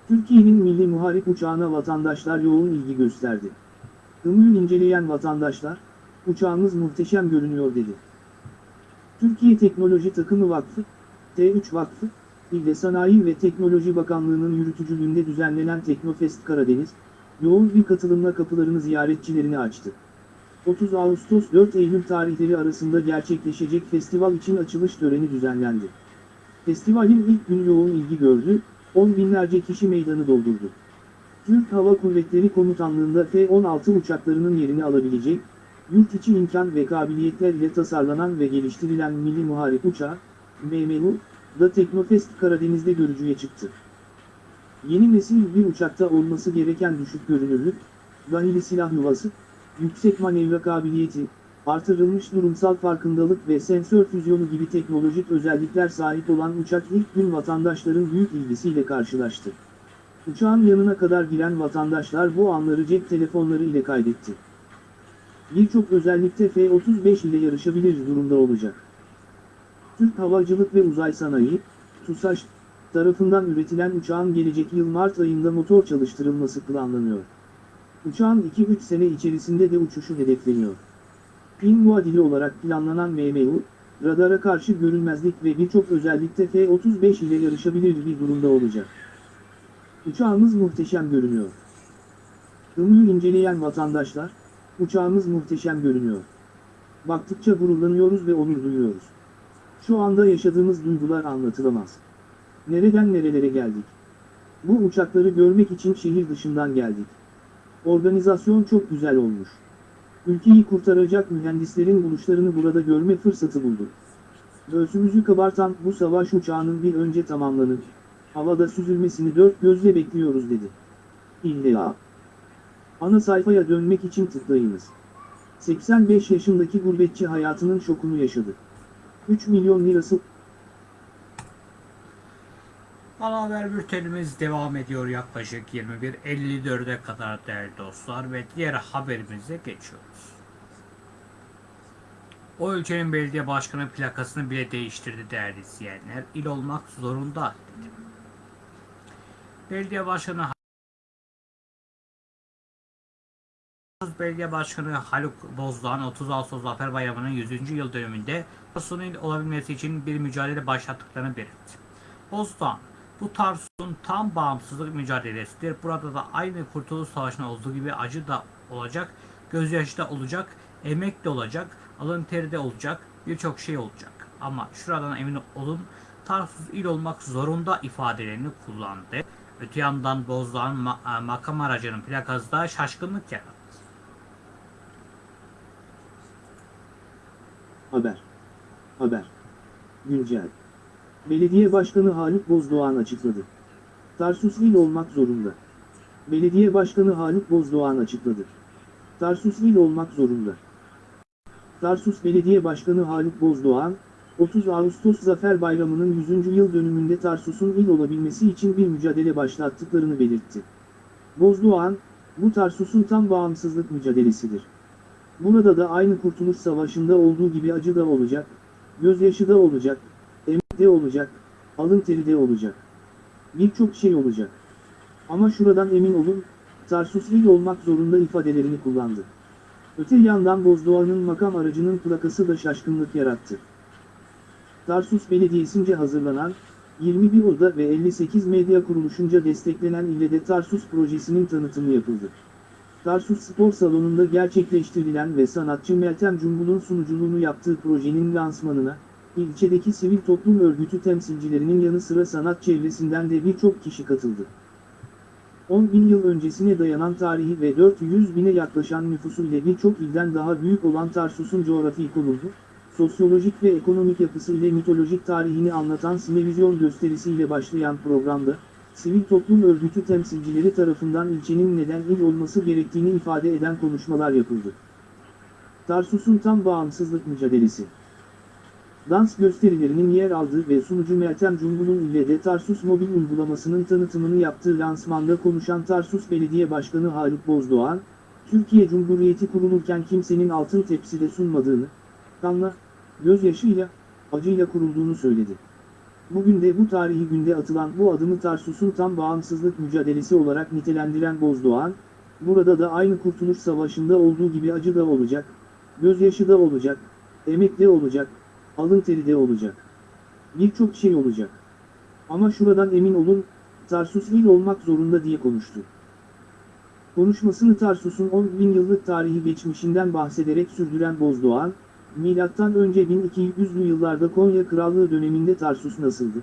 Türkiye'nin milli muharip uçağına vatandaşlar yoğun ilgi gösterdi. Ümüğü inceleyen vatandaşlar, uçağımız muhteşem görünüyor dedi. Türkiye Teknoloji Takımı Vakfı, T3 Vakfı, İl ve Sanayi ve Teknoloji Bakanlığı'nın yürütücülüğünde düzenlenen Teknofest Karadeniz, yoğun bir katılımla kapılarını ziyaretçilerine açtı. 30 Ağustos 4 Eylül tarihleri arasında gerçekleşecek festival için açılış töreni düzenlendi. Festivalin ilk günü yoğun ilgi gördü, on binlerce kişi meydanı doldurdu. Türk Hava Kuvvetleri Komutanlığı'nda F-16 uçaklarının yerini alabilecek, yurt içi imkan ve kabiliyetler ile tasarlanan ve geliştirilen milli muharip uçağı, MMU, da Teknofest Karadeniz'de görücüye çıktı. Yeni nesil bir uçakta olması gereken düşük görünürlük, vanili silah yuvası, yüksek manevra kabiliyeti, artırılmış durumsal farkındalık ve sensör füzyonu gibi teknolojik özellikler sahip olan uçak ilk gün vatandaşların büyük ilgisiyle karşılaştı. Uçağın yanına kadar giren vatandaşlar bu anları cep telefonları ile kaydetti. Birçok özellikte F-35 ile yarışabilir durumda olacak. Türk Havacılık ve Uzay Sanayi, TUSAŞ, tarafından üretilen uçağın gelecek yıl Mart ayında motor çalıştırılması planlanıyor. Uçağın 2-3 sene içerisinde de uçuşu hedefleniyor. Film muadili olarak planlanan MMU, radara karşı görünmezlik ve birçok özellikte F-35 ile yarışabilir bir durumda olacak. Uçağımız muhteşem görünüyor. Ümüğü inceleyen vatandaşlar, uçağımız muhteşem görünüyor. Baktıkça gururlanıyoruz ve onur duyuyoruz. Şu anda yaşadığımız duygular anlatılamaz. Nereden nerelere geldik? Bu uçakları görmek için şehir dışından geldik. Organizasyon çok güzel olmuş. Ülkeyi kurtaracak mühendislerin buluşlarını burada görme fırsatı bulduk. Göğsümüzü kabartan bu savaş uçağının bir önce tamamlanıp, havada süzülmesini dört gözle bekliyoruz dedi. İlla. Ana sayfaya dönmek için tıklayınız. 85 yaşındaki gurbetçi hayatının şokunu yaşadı. 3 milyon lirası Ana haber bültenimiz devam ediyor yaklaşık 21.54'e kadar değerli dostlar ve diğer haberimize geçiyoruz. O ülkenin belediye başkanı plakasını bile değiştirdi değerli izleyenler. İl olmak zorunda dedi. Belediye başkanı Belediye Başkanı Haluk Bozdağ'ın 30 Ağustos Zafer Bayramı'nın 100. yıl dönümünde Tarsus'un il olabilmesi için bir mücadele başlattıklarını belirtti. Bozdağ, bu Tarsus'un tam bağımsızlık mücadelesidir. Burada da aynı Kurtuluş Savaşı'nda olduğu gibi acı da olacak, gözyaşı da olacak, emek de olacak, alın teri de olacak, birçok şey olacak. Ama şuradan emin olun Tarsus il olmak zorunda ifadelerini kullandı. Öte yandan Bozdağ'ın ma- makam aracının plakası da şaşkınlık yarattı. Haber. Haber. Güncel. Belediye Başkanı Haluk Bozdoğan açıkladı. Tarsus il olmak zorunda. Belediye Başkanı Haluk Bozdoğan açıkladı. Tarsus il olmak zorunda. Tarsus Belediye Başkanı Haluk Bozdoğan, 30 Ağustos Zafer Bayramı'nın 100. yıl dönümünde Tarsus'un il olabilmesi için bir mücadele başlattıklarını belirtti. Bozdoğan, bu Tarsus'un tam bağımsızlık mücadelesidir. Burada da aynı Kurtuluş Savaşı'nda olduğu gibi acı da olacak, gözyaşı da olacak, emek de olacak, alın teri de olacak. Birçok şey olacak. Ama şuradan emin olun, Tarsus il olmak zorunda ifadelerini kullandı. Öte yandan Bozdoğan'ın makam aracının plakası da şaşkınlık yarattı. Tarsus Belediyesi'nce hazırlanan, 21 oda ve 58 medya kuruluşunca desteklenen ile de Tarsus projesinin tanıtımı yapıldı. Tarsus Spor Salonu'nda gerçekleştirilen ve sanatçı Meltem Cumbul'un sunuculuğunu yaptığı projenin lansmanına, ilçedeki sivil toplum örgütü temsilcilerinin yanı sıra sanat çevresinden de birçok kişi katıldı. 10 bin yıl öncesine dayanan tarihi ve 400 bine yaklaşan nüfusu ile birçok ilden daha büyük olan Tarsus'un coğrafi konulu, sosyolojik ve ekonomik yapısı ile mitolojik tarihini anlatan sinevizyon gösterisiyle başlayan programda, sivil toplum örgütü temsilcileri tarafından ilçenin neden il olması gerektiğini ifade eden konuşmalar yapıldı. Tarsus'un tam bağımsızlık mücadelesi Dans gösterilerinin yer aldığı ve sunucu Meltem Cumbul'un ile de Tarsus mobil uygulamasının tanıtımını yaptığı lansmanda konuşan Tarsus Belediye Başkanı Haluk Bozdoğan, Türkiye Cumhuriyeti kurulurken kimsenin altın tepside sunmadığını, kanla, gözyaşıyla, acıyla kurulduğunu söyledi. Bugün de bu tarihi günde atılan bu adımı Tarsus'un tam bağımsızlık mücadelesi olarak nitelendiren Bozdoğan, burada da aynı Kurtuluş Savaşı'nda olduğu gibi acı da olacak, gözyaşı da olacak, emek de olacak, alın teri de olacak. Birçok şey olacak. Ama şuradan emin olun, Tarsus il olmak zorunda diye konuştu. Konuşmasını Tarsus'un 10 bin yıllık tarihi geçmişinden bahsederek sürdüren Bozdoğan, Milattan önce 1200'lü yıllarda Konya Krallığı döneminde Tarsus nasıldı?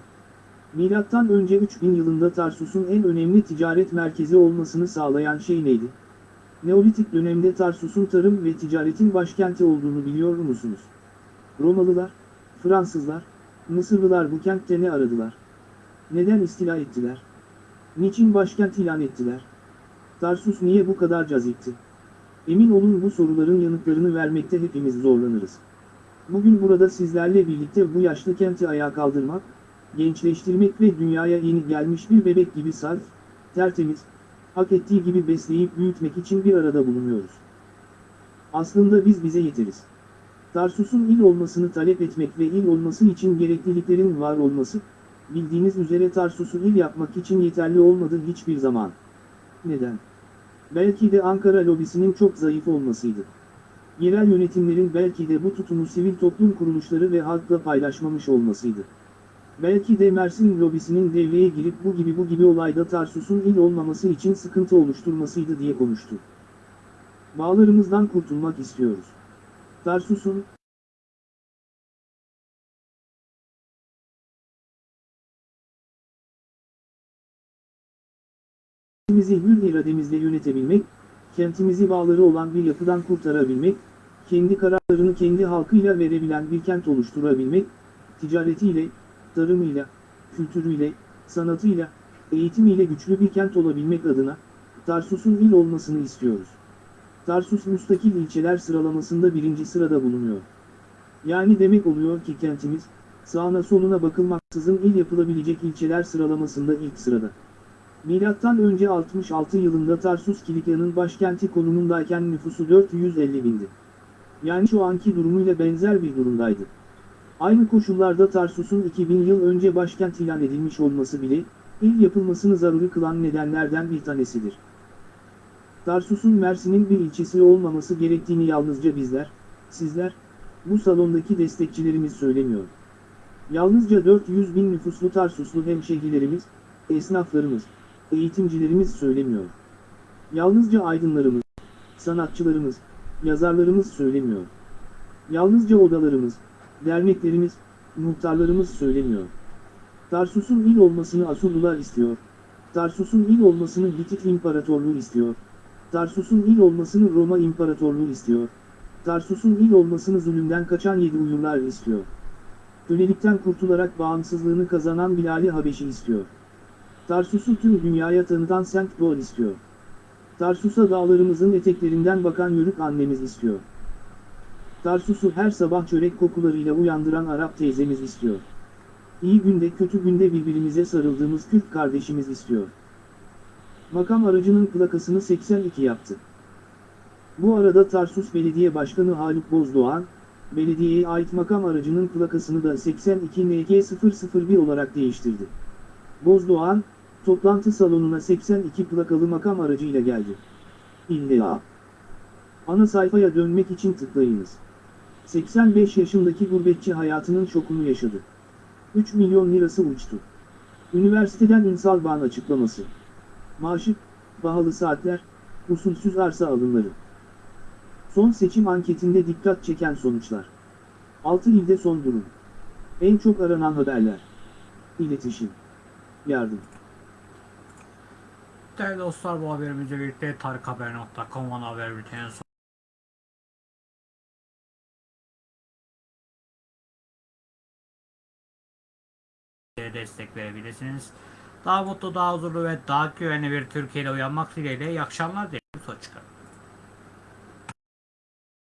Milattan önce 3000 yılında Tarsus'un en önemli ticaret merkezi olmasını sağlayan şey neydi? Neolitik dönemde Tarsus'un tarım ve ticaretin başkenti olduğunu biliyor musunuz? Romalılar, Fransızlar, Mısırlılar bu kentte ne aradılar? Neden istila ettiler? Niçin başkent ilan ettiler? Tarsus niye bu kadar cazipti? Emin olun bu soruların yanıtlarını vermekte hepimiz zorlanırız. Bugün burada sizlerle birlikte bu yaşlı kenti ayağa kaldırmak, gençleştirmek ve dünyaya yeni gelmiş bir bebek gibi saf, tertemiz, hak ettiği gibi besleyip büyütmek için bir arada bulunuyoruz. Aslında biz bize yeteriz. Tarsus'un il olmasını talep etmek ve il olması için gerekliliklerin var olması, bildiğiniz üzere Tarsus'u il yapmak için yeterli olmadı hiçbir zaman. Neden? Belki de Ankara lobisinin çok zayıf olmasıydı. Yerel yönetimlerin belki de bu tutumu sivil toplum kuruluşları ve halkla paylaşmamış olmasıydı. Belki de Mersin lobisinin devreye girip bu gibi bu gibi olayda Tarsus'un il olmaması için sıkıntı oluşturmasıydı diye konuştu. Bağlarımızdan kurtulmak istiyoruz. Tarsus'un, Kentimizi hür irademizle yönetebilmek, kentimizi bağları olan bir yapıdan kurtarabilmek, kendi kararlarını kendi halkıyla verebilen bir kent oluşturabilmek, ticaretiyle, tarımıyla, kültürüyle, sanatıyla, eğitimiyle güçlü bir kent olabilmek adına, Tarsus'un il olmasını istiyoruz. Tarsus müstakil ilçeler sıralamasında birinci sırada bulunuyor. Yani demek oluyor ki kentimiz, sağına soluna bakılmaksızın il yapılabilecek ilçeler sıralamasında ilk sırada. Milattan önce 66 yılında Tarsus Kilikya'nın başkenti konumundayken nüfusu 450 bindi. Yani şu anki durumuyla benzer bir durumdaydı. Aynı koşullarda Tarsus'un 2000 yıl önce başkent ilan edilmiş olması bile, il yapılmasını zaruri kılan nedenlerden bir tanesidir. Tarsus'un Mersin'in bir ilçesi olmaması gerektiğini yalnızca bizler, sizler, bu salondaki destekçilerimiz söylemiyor. Yalnızca 400 bin nüfuslu Tarsuslu hemşehrilerimiz, esnaflarımız, eğitimcilerimiz söylemiyor. Yalnızca aydınlarımız, sanatçılarımız, yazarlarımız söylemiyor. Yalnızca odalarımız, derneklerimiz, muhtarlarımız söylemiyor. Tarsus'un il olmasını Asurlular istiyor. Tarsus'un il olmasını Hitit İmparatorluğu istiyor. Tarsus'un il olmasını Roma İmparatorluğu istiyor. Tarsus'un il olmasını zulümden kaçan yedi uyurlar istiyor. Kölelikten kurtularak bağımsızlığını kazanan Bilal-i Habeşi istiyor. Tarsus'u tüm dünyaya tanıtan Saint Paul istiyor. Tarsus'a dağlarımızın eteklerinden bakan yörük annemiz istiyor. Tarsus'u her sabah çörek kokularıyla uyandıran Arap teyzemiz istiyor. İyi günde kötü günde birbirimize sarıldığımız Kürt kardeşimiz istiyor. Makam aracının plakasını 82 yaptı. Bu arada Tarsus Belediye Başkanı Haluk Bozdoğan, belediyeye ait makam aracının plakasını da 82 NG001 olarak değiştirdi. Bozdoğan, toplantı salonuna 82 plakalı makam aracıyla geldi. İlla. Ana sayfaya dönmek için tıklayınız. 85 yaşındaki gurbetçi hayatının şokunu yaşadı. 3 milyon lirası uçtu. Üniversiteden Ünsal Bağ'ın açıklaması. Maaşı, pahalı saatler, usulsüz arsa alımları. Son seçim anketinde dikkat çeken sonuçlar. 6 ilde son durum. En çok aranan haberler. İletişim. Yardım. Değerli dostlar bu haberimizle birlikte tarikhaber.com ana haber bültenin son- destek verebilirsiniz. Daha mutlu, daha huzurlu ve daha güvenli bir Türkiye ile uyanmak dileğiyle iyi akşamlar dileriz. Hoşçakalın.